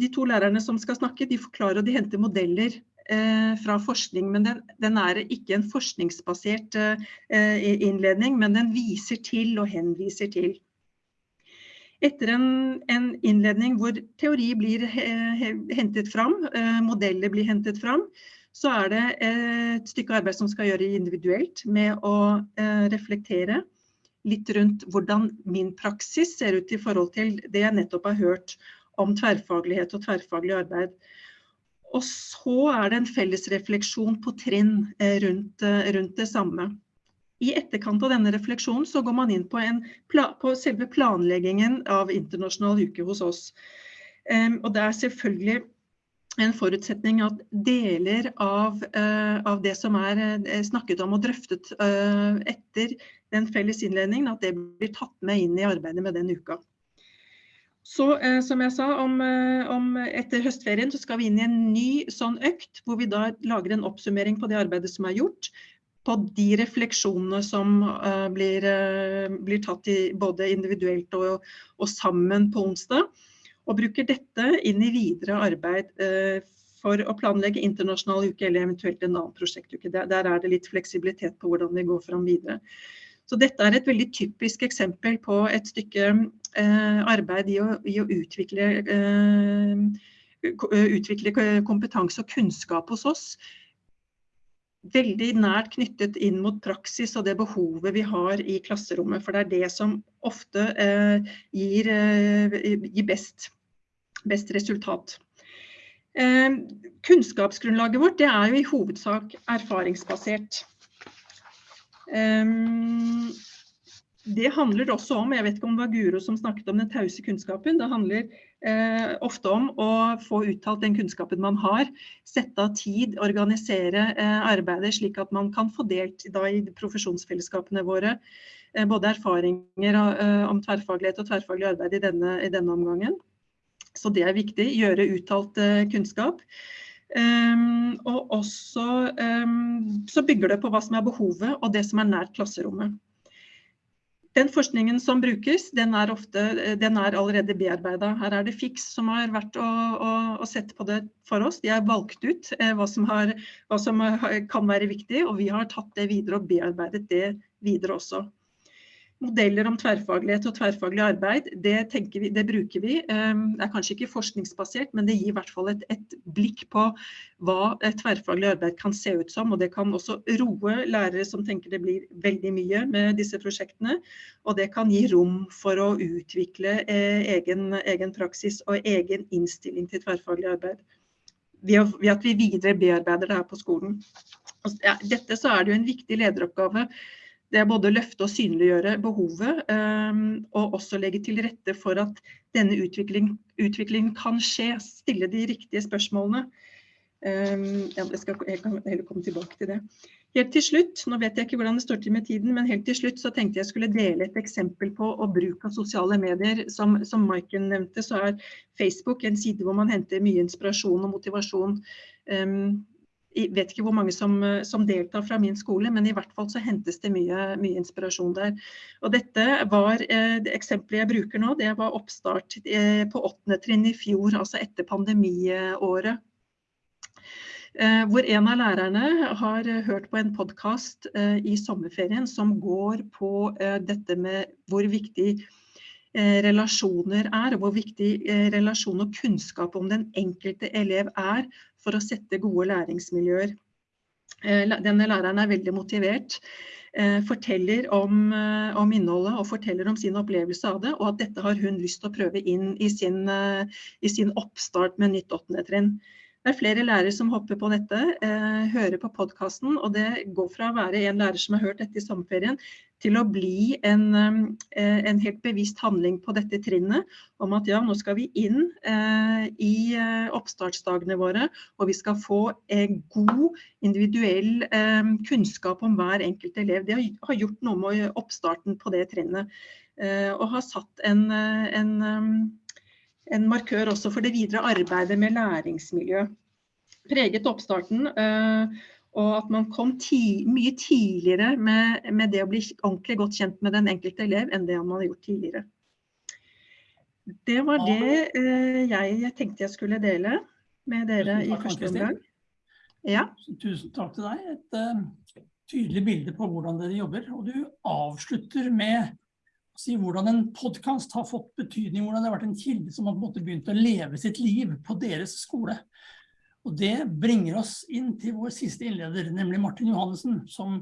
de, to lærerne som skal snakke, de forklarer og de henter modeller fra forskning, men den, den, er ikke en forskningsbasert eh, innledning, men den viser til og henviser til. Etter en, en innledning hvor teori blir hentet fram, eh, modeller blir hentet fram, så er det et stykke arbeid som skal gjøre individuelt med å eh, reflektere litt rundt hvordan min praksis ser ut i forhold til det jeg nettopp har hørt om tverrfaglighet og tverrfaglig arbeid. Og så er det en felles refleksjon på trinn eh, rundt, eh, rundt, det samme. I etterkant av denne refleksjonen så går man inn på, på selve planleggingen av internasjonal uke hos oss. Og det er selvfølgelig en forutsetning at deler av, uh, av, det som er snakket om og drøftet etter den felles innledningen, at det blir tatt med inn i arbeidet med den uka. Så som jeg sa, om, om etter høstferien så skal vi inn i en ny sånn økt, hvor vi da lager en oppsummering på det arbeidet som er gjort, på de refleksjonene som blir, blir tatt i, både individuelt og, og sammen på onsdag og bruker dette inn i videre arbeid eh, for å planlegge internasjonal uke eller eventuelt en annen prosjektuke. Der, der, er det litt fleksibilitet på hvordan vi går fram videre. Så dette er et veldig typisk eksempel på et stykke eh, arbeid i å, i å utvikle, eh, utvikle, kompetanse og kunnskap hos oss. Veldig nært knyttet inn mot praksis og det behovet vi har i klasserommet. For det er det som ofte eh, gir, eh, gir best best resultat. Eh, kunnskapsgrunnlaget vårt er jo i hovedsak erfaringsbasert. Eh, det handler også om, jeg vet ikke om det var Guro som snakket om den tause kunnskapen, det handler eh, ofte om å få uttalt den kunnskapen man har, sette av tid, organisere eh, arbeidet slik at man kan få delt da, i profesjonsfellesskapene våre eh, både erfaringer eh, om tverrfaglighet og tverrfaglig arbeid i denne, i denne omgangen. Så det er viktig. Gjøre uttalt uh, kunnskap. Um, og også um, så bygger det på hva som er behovet og det som er nært klasserommet. Den forskningen som brukes, den er, ofte, den er allerede bearbeida. Her er det FIX som har vært å og, og, sett på det for oss. De har valgt ut eh, hva, som har, hva, som kan være viktig, og vi har tatt det videre og bearbeidet det videre også. Modeller om tverrfaglighet og tverrfaglig arbeid, det, vi, det bruker vi. Ehm, det er kanskje ikke forskningsbasert, men det gir i hvert fall et, et blikk på hva tverrfaglig arbeid kan se ut som. Og det kan også roe lærere som tenker det blir veldig mye med disse prosjektene. Og det kan gi rom for å utvikle eh, egen, egen praksis og egen innstilling til tverrfaglig arbeid. Ved, at vi videre bearbeider det her på skolen. Ja, dette så er det jo en viktig lederoppgave det er både å løfte og synliggjøre behovet, um, og også legge til rette for at denne utvikling, utviklingen kan skje. Stille de riktige spørsmålene. Um, jeg, skal, jeg kan heller komme tilbake til det. Helt til slutt, nå vet jeg ikke hvordan det står til med tiden, men helt til slutt så tenkte jeg skulle dele et eksempel på å bruk av sosiale medier. Som, som Maiken nevnte, så er Facebook en side hvor man henter mye inspirasjon og motivasjon. Um, jeg vet ikke hvor mange som, eh, som, deltar fra min skole, men i hvert fall så hentes det mye, mye inspirasjon der. Og dette var, eh, det eksempelet jeg bruker nå, det var oppstart eh, på åttende trinn i fjor, altså etter pandemiåret. Hvor en av lærerne har hørt på en podkast i sommerferien som går på dette med hvor viktig relasjoner er, og hvor viktig relasjon og kunnskap om den enkelte elev er for å sette gode læringsmiljøer. denne læreren er veldig motivert. Forteller om, om, innholdet og forteller om sin opplevelse av det, og at dette har hun lyst til å prøve inn i sin, i sin oppstart med nytt åttende trinn. Det er flere lærere som hopper på dette, eh, hører på podkasten, og det går fra å være en lærer som har hørt dette i sommerferien, til å bli en, eh, en, helt bevisst handling på dette trinnet om at ja, nå skal vi inn eh, i eh, oppstartsdagene våre, og vi skal få eh, god individuell eh, kunnskap om hver enkelt elev. Det har gjort noe med oppstarten på det trinnet, eh, og har satt en, en en markør også for det videre arbeidet med læringsmiljø. Preget oppstarten, eh, og at man kom ti, mye tidligere med, med, det å bli ordentlig godt kjent med den enkelte elev enn det man har gjort tidligere. Det var det eh, jeg tenkte jeg skulle dele med dere i første omgang. Ja. Tusen takk til deg. Et uh, tydelig bilde på hvordan dere jobber. Og du avslutter med si hvordan en podkast har fått betydning, hvordan det har vært en kilde som har begynt å leve sitt liv på deres skole. Og Det bringer oss inn til vår siste innleder, nemlig Martin Johannessen. Som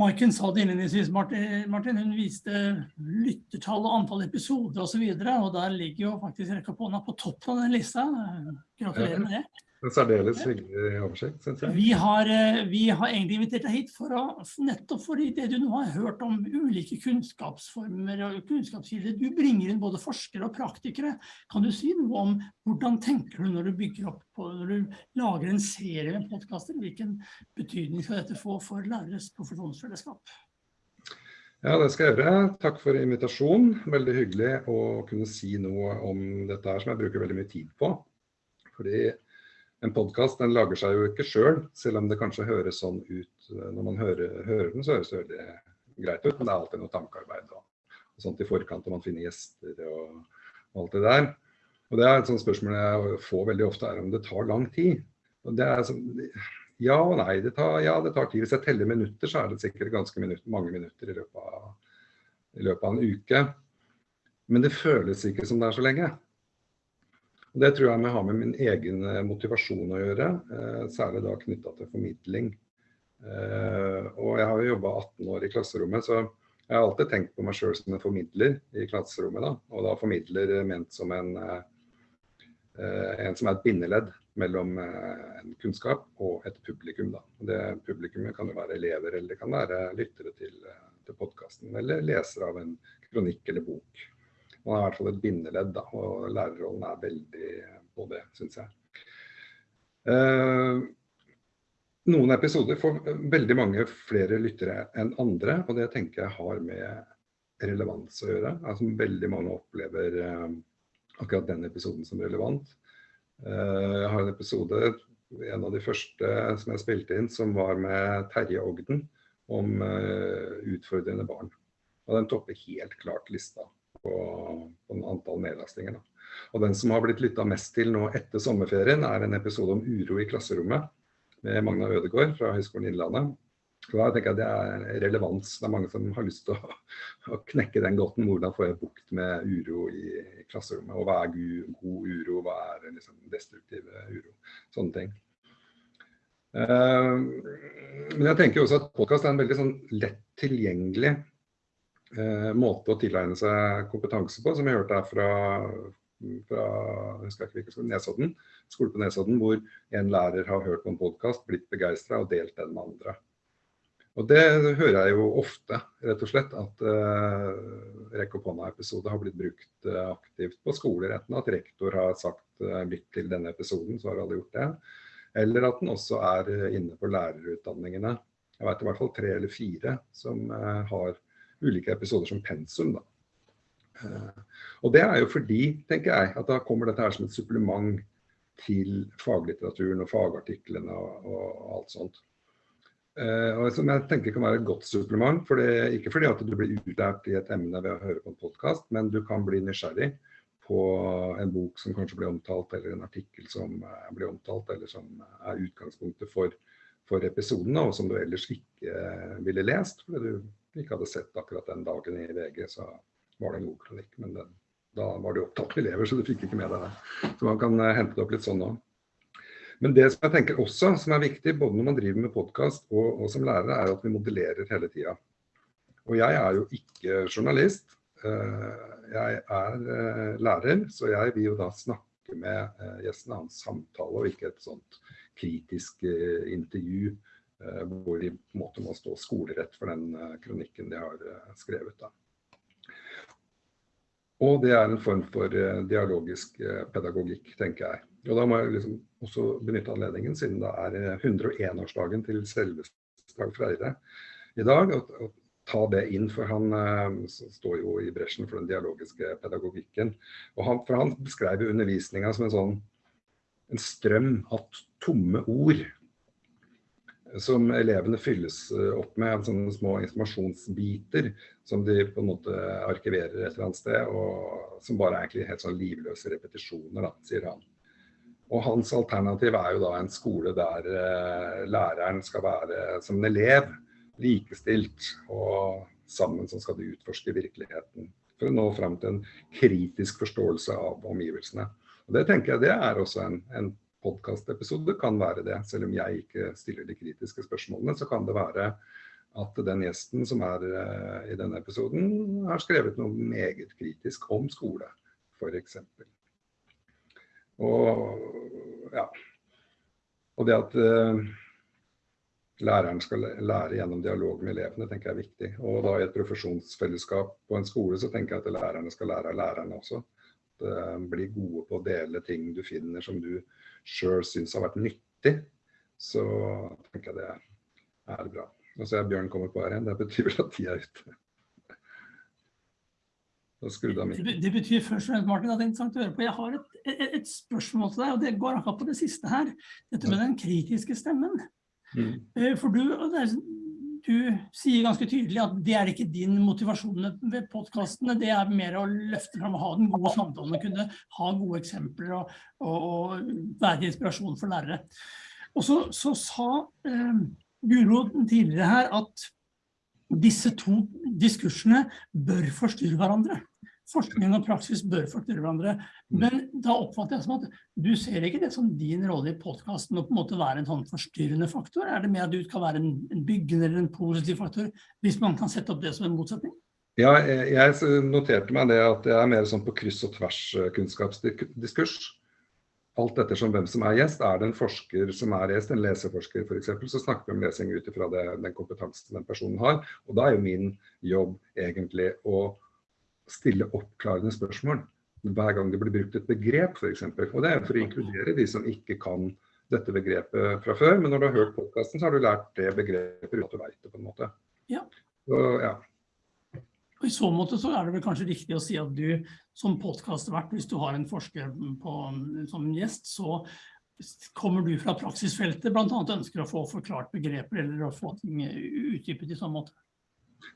Maiken sa det innledningsvis, Martin, hun viste lyttertall og antall episoder osv. Og, så og der ligger jo faktisk Rekka Påna på toppen av den lista. Gratulerer med det. En særdeles hyggelig oversikt, syns jeg. Vi har, eh, vi har, egentlig invitert deg hit for å, nettopp fordi det du nå har hørt om ulike kunnskapsformer og kunnskapskilder. Du bringer inn både forskere og praktikere. Kan du si noe om hvordan tenker du når du bygger opp på, når du lager en serie med podkaster? Hvilken betydning skal dette få for læreres profesjonsfellesskap? Ja, det skal jeg gjøre. Takk for invitasjonen. Veldig hyggelig å kunne si noe om dette her som jeg bruker veldig mye tid på. Fordi en podkast lager seg jo ikke sjøl, selv, selv om det kanskje høres sånn ut når man hører, hører den, så høres det veldig greit ut. Men det er alltid noe tankearbeid og, og sånt i forkant, og man finner gjester og, og, alt det der. Og det er et sånt spørsmål jeg får veldig ofte, er om det tar lang tid. Og det er sånn, ja og nei. Det tar, ja, det tar tid. Hvis jeg teller minutter, så er det sikkert ganske minutter, mange minutter i løpet, av, i løpet av en uke. Men det føles ikke som det er så lenge. Det tror jeg har med min egen eh, motivasjon å gjøre, eh, særlig da knytta til formidling. Eh, og jeg har jo jobba 18 år i klasserommet, så jeg har alltid tenkt på meg sjøl som en formidler i klasserommet. Da. Og da formidler ment som en, en som er et bindeledd mellom en kunnskap og et publikum. Da. Det Publikummet kan jo være elever, eller det kan være lyttere til, til podkasten, eller lesere av en kronikk eller bok. Man er i hvert fall et bindeledd, da, og lærerrollen er veldig på det, syns jeg. Eh, noen episoder får veldig mange flere lyttere enn andre, og det tenker jeg har med relevans å gjøre. Altså, veldig mange opplever eh, akkurat den episoden som relevant. Eh, jeg har en episode, en av de første som jeg spilte inn, som var med Terje Ogden om utfordrende barn. Og den topper helt klart lista på, på antall nedlastninger. Og Den som har blitt lytta mest til nå etter sommerferien, er en episode om uro i klasserommet med Magna Ødegaard fra Høgskolen Innlandet. Så da tenker jeg Det er relevans. Det er mange som har lyst til å, å knekke den gåten. Hvordan får jeg bukt med uro i, i klasserommet? Og hva er god, god uro? Hva er liksom destruktiv uro? Sånne ting. Uh, men jeg tenker også at podkast er en veldig sånn lett tilgjengelig eh, måte å tilegne seg kompetanse på, som jeg hørte her fra, fra ikke, Nesodden, skole på Nesodden, hvor en lærer har hørt på en podkast, blitt begeistra og delt den med andre. Og Det hører jeg jo ofte, rett og slett, at uh, Rekk opp hånda-episode har blitt brukt uh, aktivt på skoler. Enten at rektor har sagt uh, lytt til denne episoden, så har alle gjort det. Eller at den også er inne på lærerutdanningene. Jeg vet i hvert fall tre eller fire som har ulike episoder som pensum. Da. Eh, og det er jo fordi, tenker jeg, at da kommer dette her som et supplement til faglitteraturen og fagartiklene og, og alt sånt. Uh, og som jeg tenker kan være et godt supplement. For det, ikke fordi at du blir utlært i et emne ved å høre på en podkast, men du kan bli nysgjerrig på en bok som kanskje blir omtalt, eller en artikkel som uh, blir omtalt, eller som er utgangspunktet for, for episoden, og som du ellers ikke ville lest. fordi du ikke hadde sett akkurat den dagen i VG, så var det en god kronikk. Men den, da var det opptatt med elever, så du fikk ikke med deg det. Så man kan uh, hente det opp litt sånn òg. Men det som jeg tenker også som er viktig, både når man driver med podkast og, og, som lærer, er at vi modellerer hele tida. Og jeg er jo ikke journalist. Eh, jeg er eh, lærer, så jeg vil jo da snakke med eh, gjesten, hans samtale, og ikke et sånt kritisk intervju hvor de på en måte må stå skolerett for den kronikken de har skrevet. da. Og det er en form for dialogisk pedagogikk, tenker jeg. Og da må jeg liksom også benytte anledningen, siden det er 101-årsdagen til selveste Dag Freire i dag, og, ta det inn, for han står jo i bresjen for den dialogiske pedagogikken. Og han, for han beskrev undervisninga som en sånn en strøm av tomme ord som elevene fylles eh, opp med, sånne små informasjonsbiter som de på en måte arkiverer et eller annet sted, og som bare er egentlig helt sånn livløse repetisjoner, da, sier han. Og hans alternativ er jo da en skole der uh, læreren skal være som en elev likestilt, og sammen så skal de utforske virkeligheten. For å nå fram til en kritisk forståelse av omgivelsene. Og Det tenker jeg det er også en, en podkastepisode, kan være det. Selv om jeg ikke stiller de kritiske spørsmålene, så kan det være at den gjesten som er uh, i denne episoden, har skrevet noe meget kritisk om skole, f.eks. Og ja. Og det at uh, læreren skal lære gjennom dialog med elevene, tenker jeg er viktig. Og da i et profesjonsfellesskap på en skole, så tenker jeg at lærerne skal lære av lærerne også. At, bli gode på å dele ting du finner som du sjøl syns har vært nyttig. Så tenker jeg det er, er bra. Nå ser jeg Bjørn kommer på her igjen, det betyr vel at tida er ute. Det, det, betyr først og fremst Martin, at det er interessant å høre på. Jeg har et, et, et spørsmål til deg, og det går akkurat på det siste her. Dette med den kritiske stemmen. Mm. Eh, for du, du, sier ganske tydelig at det er ikke din motivasjon ved podkastene. Det er mer å løfte fram og ha den gode samtalen, og kunne ha gode eksempler og, og, og være inspirasjon for lærere. Og så, så sa eh, Guro tidligere her at disse to diskursene bør forstyrre hverandre forskning og praksis bør forstyrre hverandre. Mm. Men da oppfatter jeg som at du ser ikke det som din rolle i podkasten å på en måte være en sånn forstyrrende faktor? Er det mer at du skal være en, en byggende eller en positiv faktor, hvis man kan sette opp det som en motsetning? Ja, jeg noterte meg det at jeg er mer sånn på kryss og tvers eh, kunnskapsdiskurs. Alt ettersom hvem som er gjest. Er det en forsker som er gjest, en leseforsker f.eks., så snakker vi om lesing ut ifra den kompetansen den personen har. Og da er jo min jobb egentlig å stille oppklarende spørsmål hver gang det blir brukt et begrep, f.eks. Og det er for å inkludere de som ikke kan dette begrepet fra før. Men når du har hørt podkasten, så har du lært det begrepet uten at du veit det, på en måte. Ja. Så, ja. Og I så måte så er det vel kanskje riktig å si at du som podkastvert, hvis du har en forsker på, som gjest, så kommer du fra praksisfeltet, bl.a. ønsker å få forklart begreper eller å få ting utdypet i sånn måte.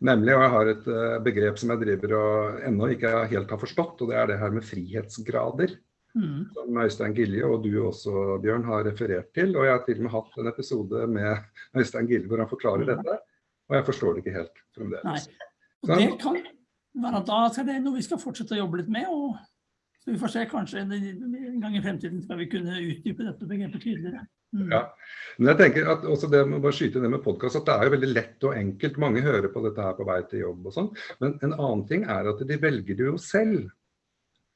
Nemlig, og jeg har et uh, begrep som jeg driver og ennå ikke helt har forstått, og det er det her med frihetsgrader. Mm. Som Øystein Gilje og du også, Bjørn, har referert til. Og jeg har til og med hatt en episode med [LAUGHS] Øystein Gilje hvor han forklarer mm. dette. Og jeg forstår det ikke helt fremdeles. Nei. Og det kan være at da er det noe vi skal fortsette å jobbe litt med. og så vi får se, kanskje en gang i fremtiden skal vi kunne utdype dette begrepet tydeligere. Mm. Ja. Men jeg tenker at også det med, bare skyte ned med podcast, at det er jo veldig lett og enkelt. Mange hører på dette her på vei til jobb og sånn. Men en annen ting er at de velger det jo selv,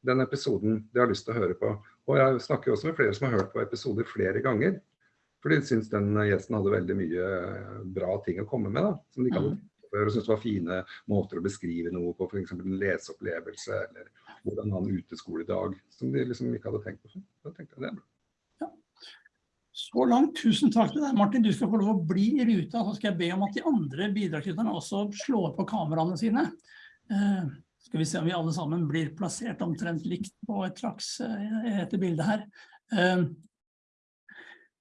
den episoden de har lyst til å høre på. Og jeg snakker også med flere som har hørt på episoder flere ganger. For de syns den gjesten hadde veldig mye bra ting å komme med. da, som de kan mm. og syntes det var fine måter å beskrive noe på, f.eks. en leseopplevelse eller hvordan ha i uteskoledag, som de liksom ikke hadde tenkt på før. Da tenkte jeg det er bra. Så langt, tusen takk til deg, Martin. Du skal få lov å bli i ruta. Så skal jeg be om at de andre bidragsyterne også slår på kameraene sine. Uh, skal vi se om vi alle sammen blir plassert omtrent likt på et slags uh, etter bildet her. Uh,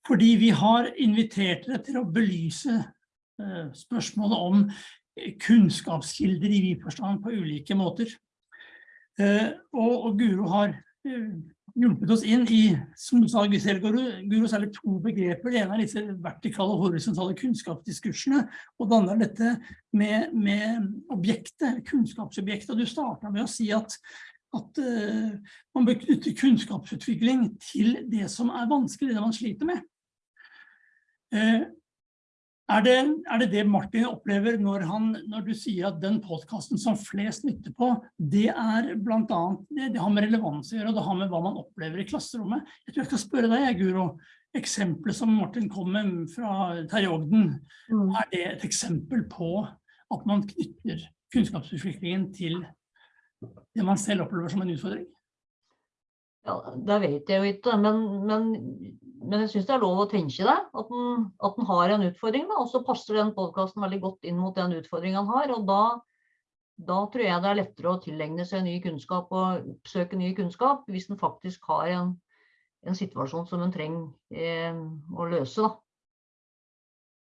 fordi vi har invitert dere til å belyse spørsmålet om kunnskapskilder i vid forstand på ulike måter. Og, og Guro har hjulpet oss inn i, som du sa, Guro, særlig to begreper. Det ene er disse vertikale og horisontale kunnskapsdiskursene, og det andre er dette med, med objektet, kunnskapsobjektet. Du startet med å si at at uh, man bør knytte kunnskapsutvikling til det som er vanskelig, det man sliter med. Eh, er det, er det det Martin opplever når, han, når du sier at den podcasten som flest lytter på, det er blant annet, det, det har med relevans å gjøre, og det har med hva man opplever i klasserommet. Jeg tror jeg skal spørre deg, Guro, eksempelet som Martin kom med fra Terje Ogden, Mm. er det et eksempel på at man knytter kunnskapsutviklingen til det man selv opplever som en utfordring? Ja, det vet jeg jo ikke, men, men, men jeg syns det er lov å tenke det. At en, at en har en utfordring, da, og så passer den podkasten veldig godt inn mot den utfordringen han har. Og da, da tror jeg det er lettere å tilegne seg ny kunnskap og oppsøke ny kunnskap hvis en faktisk har en, en situasjon som en trenger eh, å løse. Da.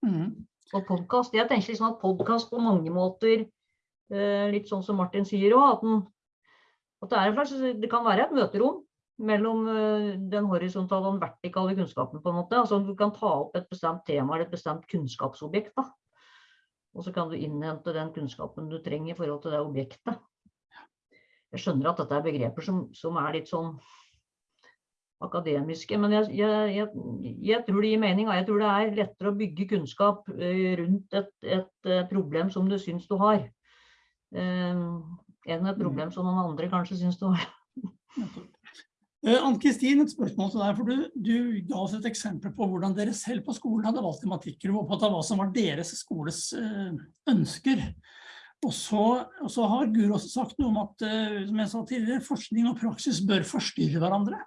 Mm. Og podkast jeg tenker liksom at podkast på mange måter, eh, litt sånn som Martin sier òg, at, at det, er en slags, det kan være et møterom mellom eh, den horisontale og den vertikale kunnskapen. på en måte. Altså Du kan ta opp et bestemt tema eller et bestemt kunnskapsobjekt. da. Og så kan du innhente den kunnskapen du trenger i forhold til det objektet. Jeg skjønner at dette er begreper som, som er litt sånn akademiske, men jeg, jeg, jeg, jeg tror det gir mening. Jeg tror det er lettere å bygge kunnskap eh, rundt et, et eh, problem som du syns du har, enn et problem som noen andre kanskje syns du har. Eh, Ann-Kristin, et spørsmål til deg, for du, du ga oss et eksempel på hvordan dere selv på skolen hadde valgt tematikker, og på hva som var deres skoles eh, ønsker. Og så, og så har Gur også sagt noe om at, eh, som jeg sa tidligere, forskning og praksis bør forstyrre hverandre.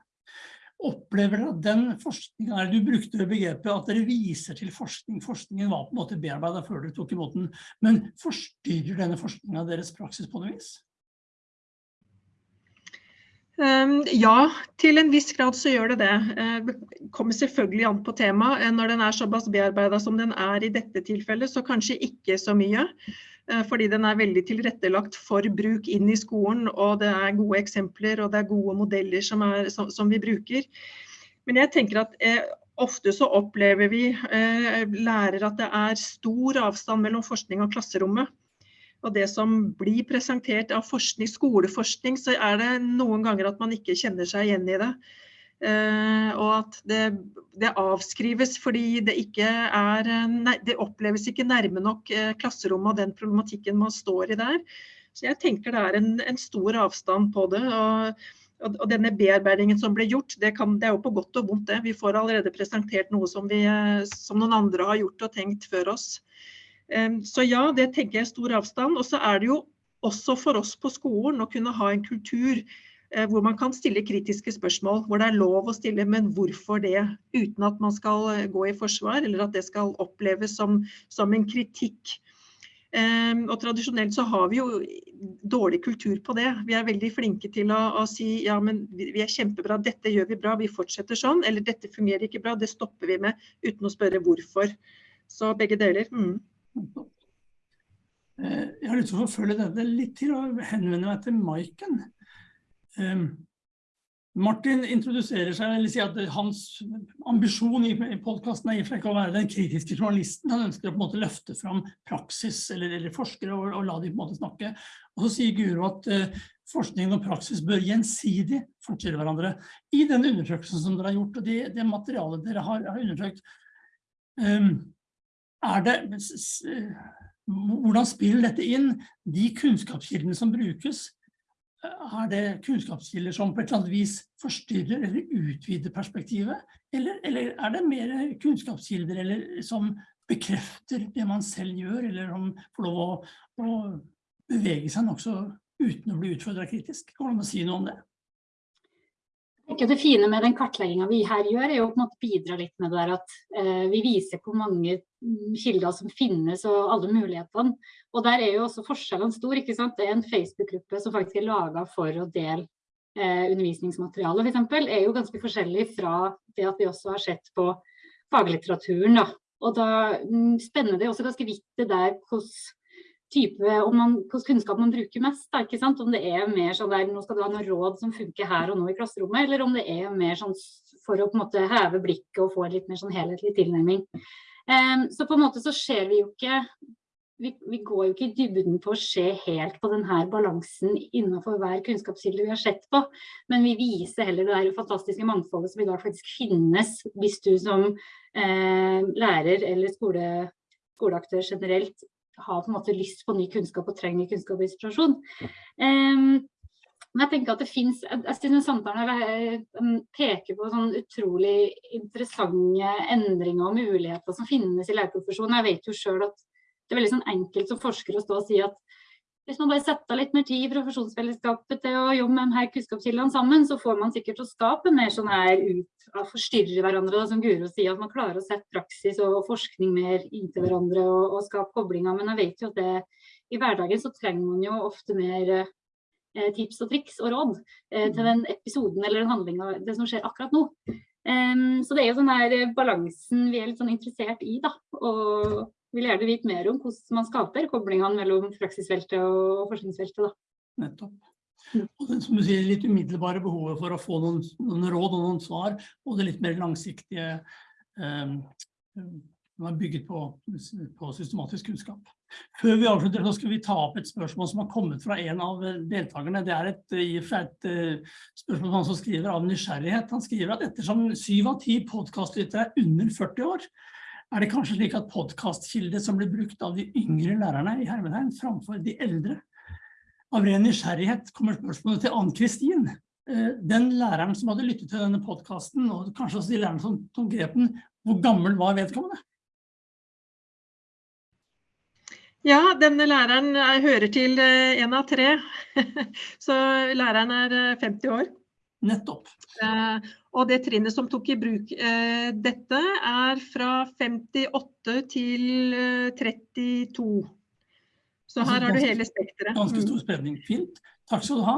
Opplever dere at den forskningen, du brukte begrepet at dere viser til forskning, forskningen var på en måte bearbeidet før dere tok imot den, men forstyrrer denne forskningen deres praksis på noe vis? Um, ja, til en viss grad så gjør det det. Eh, Det kommer selvfølgelig an på temaet. Eh, Når den er såpass bearbeida som den er i dette tilfellet, så kanskje ikke så mye. Eh, Fordi den er veldig tilrettelagt for bruk inn i skolen, og det er gode eksempler og det er gode modeller som, er, som, som vi bruker. Men jeg tenker at eh, ofte så opplever vi eh, lærere at det er stor avstand mellom forskning og klasserommet. Og det som blir presentert av forskning, skoleforskning, så er det noen ganger at man ikke kjenner seg igjen i det. Uh, og at det, det avskrives fordi det ikke er eh, Det oppleves ikke nærme nok eh, klasserommet og den problematikken man står i der. Så jeg tenker det er en, en stor avstand på det. og og og denne bearbeidingen som ble gjort, det, kan, det er jo på godt og vondt. det. Vi får allerede presentert noe som, vi, som noen andre har gjort og tenkt før oss. Så ja, det tenker jeg er stor avstand. Og så er det jo også for oss på skolen å kunne ha en kultur eh, hvor man kan stille kritiske spørsmål. Hvor det er lov å stille, men hvorfor det? Uten at man skal eh, gå i forsvar, eller at det skal oppleves som, som en kritikk. Og tradisjonelt så har vi jo dårlig kultur på det. Vi er veldig flinke til å, å si ja, men vi er kjempebra, dette gjør vi bra, vi fortsetter sånn. Eller dette fungerer ikke bra, det stopper vi med uten å spørre hvorfor. Så begge deler. Mm. Eh, Jeg har lyst til å forfølge dette litt til og henvende meg til Maiken. Eh, Martin introduserer seg, eller sier at hans ambisjon i podcasten er ikke å være den kritiske journalisten. Han ønsker å på en måte løfte fram praksis eller, eller forskere og, og la de på en måte snakke. Og så sier Guro at uh, forskning og praksis bør gjensidig forstyrre hverandre. I den undersøkelsen som dere har gjort, og det, det materialet dere har, har undersøkt, er det s- hvordan spiller dette inn? De kunnskapskildene som brukes, er det kunnskapskilder som på et eller annet vis forstyrrer eller utvider perspektivet? Eller, eller er det mer kunnskapskilder som bekrefter det man selv gjør, eller som får lov å, å bevege seg nokså uten å bli utfordret kritisk? Kan man si noe om det? Tenker Det fine med den kartlegginga vi her gjør, er jo å bidra litt med det der at eh, vi viser hvor mange mm, kilder som finnes og alle mulighetene. Og der er jo også forskjellene store. ikke sant? Det er en Facebook-gruppe som faktisk er laga for å dele eh, undervisningsmateriale, f.eks. er jo ganske forskjellig fra det at vi også har sett på faglitteraturen. da. Og da mm, spenner det også ganske vidt det der hvordan type, om man, hvilken kunnskap man bruker mest. Da, ikke sant? Om det er mer sånn der, nå skal du ha noen råd som funker her og nå i klasserommet, eller om det er mer sånn for å på en måte heve blikket og få en litt mer sånn helhetlig tilnærming. Um, så på en måte så ser vi jo ikke vi, vi, går jo ikke i dybden på å se helt på denne balansen innenfor hver kunnskapskilde vi har sett på, men vi viser heller det der fantastiske mangfoldet som i dag faktisk finnes hvis du som eh, lærer eller skole, skoleaktør generelt har på en måte lyst på ny kunnskap og trenger kunnskap og inspirasjon. Um, men jeg tenker at det finnes, jeg synes samtalen eh, peker på sånn utrolig interessante endringer og muligheter som finnes i lærerprofesjonen. Jeg vet jo selv at det er veldig sånn enkelt som forsker å stå og si at hvis man bare setter litt mer tid i profesjonsfellesskapet til å jobbe med her kunnskapskildene sammen, så får man sikkert å skape mer sånn her ut av forstyrre hverandre, da, som Guro sier, at man klarer å sette praksis og forskning mer inntil hverandre og, og skape koblinger. Men jeg vet jo at det, i hverdagen så trenger man jo ofte mer eh, tips og triks og råd eh, til den episoden eller den handlinga, det som skjer akkurat nå. Um, så det er jo sånn her balansen vi er litt sånn interessert i, da. Og vil gjerne vite mer om hvordan man skaper koblingene mellom praksisfeltet og forskningsfeltet. Da. Nettopp. Mm. Og det, som du sier, litt umiddelbare behovet for å få noen, noen råd og noen svar, og det litt mer langsiktige eh, som er bygget på, på, systematisk kunnskap. Før vi avslutter, så skal vi ta opp et spørsmål som har kommet fra en av deltakerne. Det er et, et, et eh, spørsmål han som skriver av nysgjerrighet. Han skriver at ettersom syv av ti podcastlytter er under 40 år, er det kanskje slik at podcastkildet som blir brukt av de yngre lærerne i Hermenheim framfor de eldre? Av ren nysgjerrighet kommer spørsmålet til Ann-Kristin. Eh, den læreren som hadde lyttet til denne podcasten, og kanskje også de lærerne som, tok grepen, hvor gammel var vedkommende? Ja, denne læreren hører til eh, en av tre, [LAUGHS] så læreren er 50 eh, år. Nettopp. Eh, og det trinnet som tok i bruk eh, dette, er fra 58 til eh, 32. Så her har du hele spekteret. Ganske stor mm. spredning. Fint. Takk skal du ha.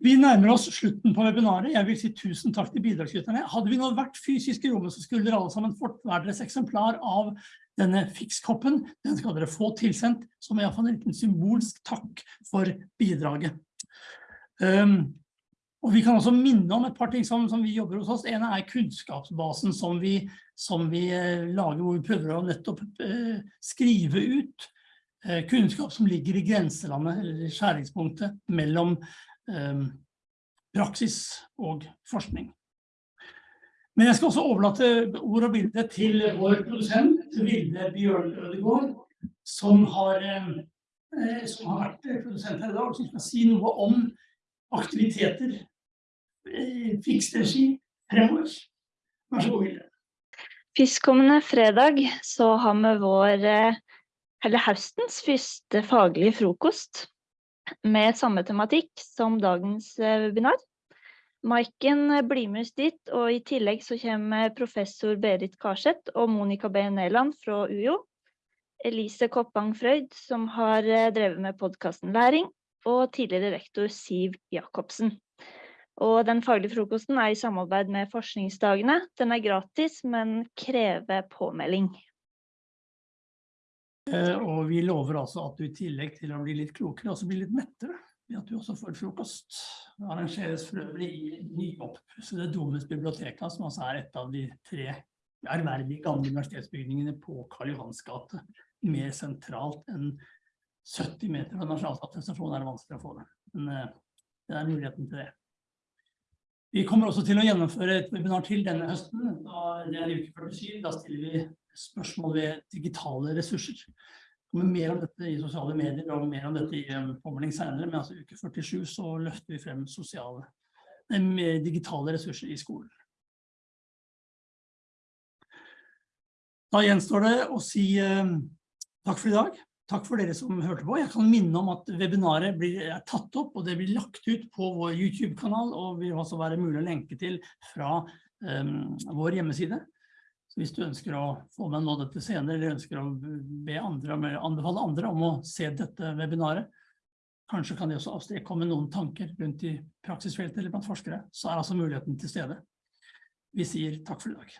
Vi nærmer oss slutten på webinaret. Jeg vil si tusen takk til bidragsyterne. Hadde vi nå vært fysisk i rommet, så skulle dere alle sammen fått hver deres eksemplar av denne fikskoppen. Den skal dere få tilsendt, som iallfall en liten symbolsk takk for bidraget. Um, og vi kan også minne om et par ting som, som vi jobber hos oss. En er kunnskapsbasen som vi, som vi eh, lager, hvor vi prøver å nettopp eh, skrive ut eh, kunnskap som ligger i grenselandet, eller skjæringspunktet, mellom praksis og forskning. Men jeg skal også overlate ord og bilde til vår produsent, Vilde Bjørn Ødegård, som har, som har vært produsent her i dag, og som skal si noe om aktiviteter Eh, fiksregi fremover. Vær så god, Hilde. Førstkommende fredag så har vi vår, eh, eller høstens første faglige frokost med samme tematikk som dagens eh, webinar. Maiken blir med oss dit, og i tillegg så kommer professor Berit Karseth og Monica B. Neland fra UiO. Elise Koppang Frøyd, som har drevet med podkasten Læring, og tidligere rektor Siv Jacobsen. Og den faglige frokosten er i samarbeid med forskningsdagene. Den er gratis, men krever påmelding. Eh, og vi lover altså at du i tillegg til å bli litt klokere, også blir litt mettere ved at du også får frokost. Det arrangeres for øvrig i nyoppussede Domus biblioteka, som altså er et av de tre ærverdige gamle universitetsbygningene på Karl Johans gate. Mer sentralt enn 70 meter fra Nasjonalstatsstasjonen er det vanskelig å få det. Men uh, det er muligheten til det. Vi kommer også til å gjennomføre et webinar til denne høsten. Da, det er uke 47. Da stiller vi spørsmål ved digitale ressurser. Det kommer mer om dette i sosiale medier og mer om dette i en påmelding senere. Men altså uke 47 så løfter vi frem sosiale, eh, digitale ressurser i skolen. Da gjenstår det å si eh, takk for i dag. Takk for dere som hørte på. Jeg kan minne om at webinaret blir, er tatt opp, og det blir lagt ut på vår YouTube-kanal, og vil også være mulig å lenke til fra um, vår hjemmeside. Så hvis du ønsker å få med nå dette senere, eller ønsker å andre, anbefale andre om å se dette webinaret, kanskje kan det også avstrekomme noen tanker rundt i praksisfeltet eller blant forskere, så er altså muligheten til stede. Vi sier takk for i dag.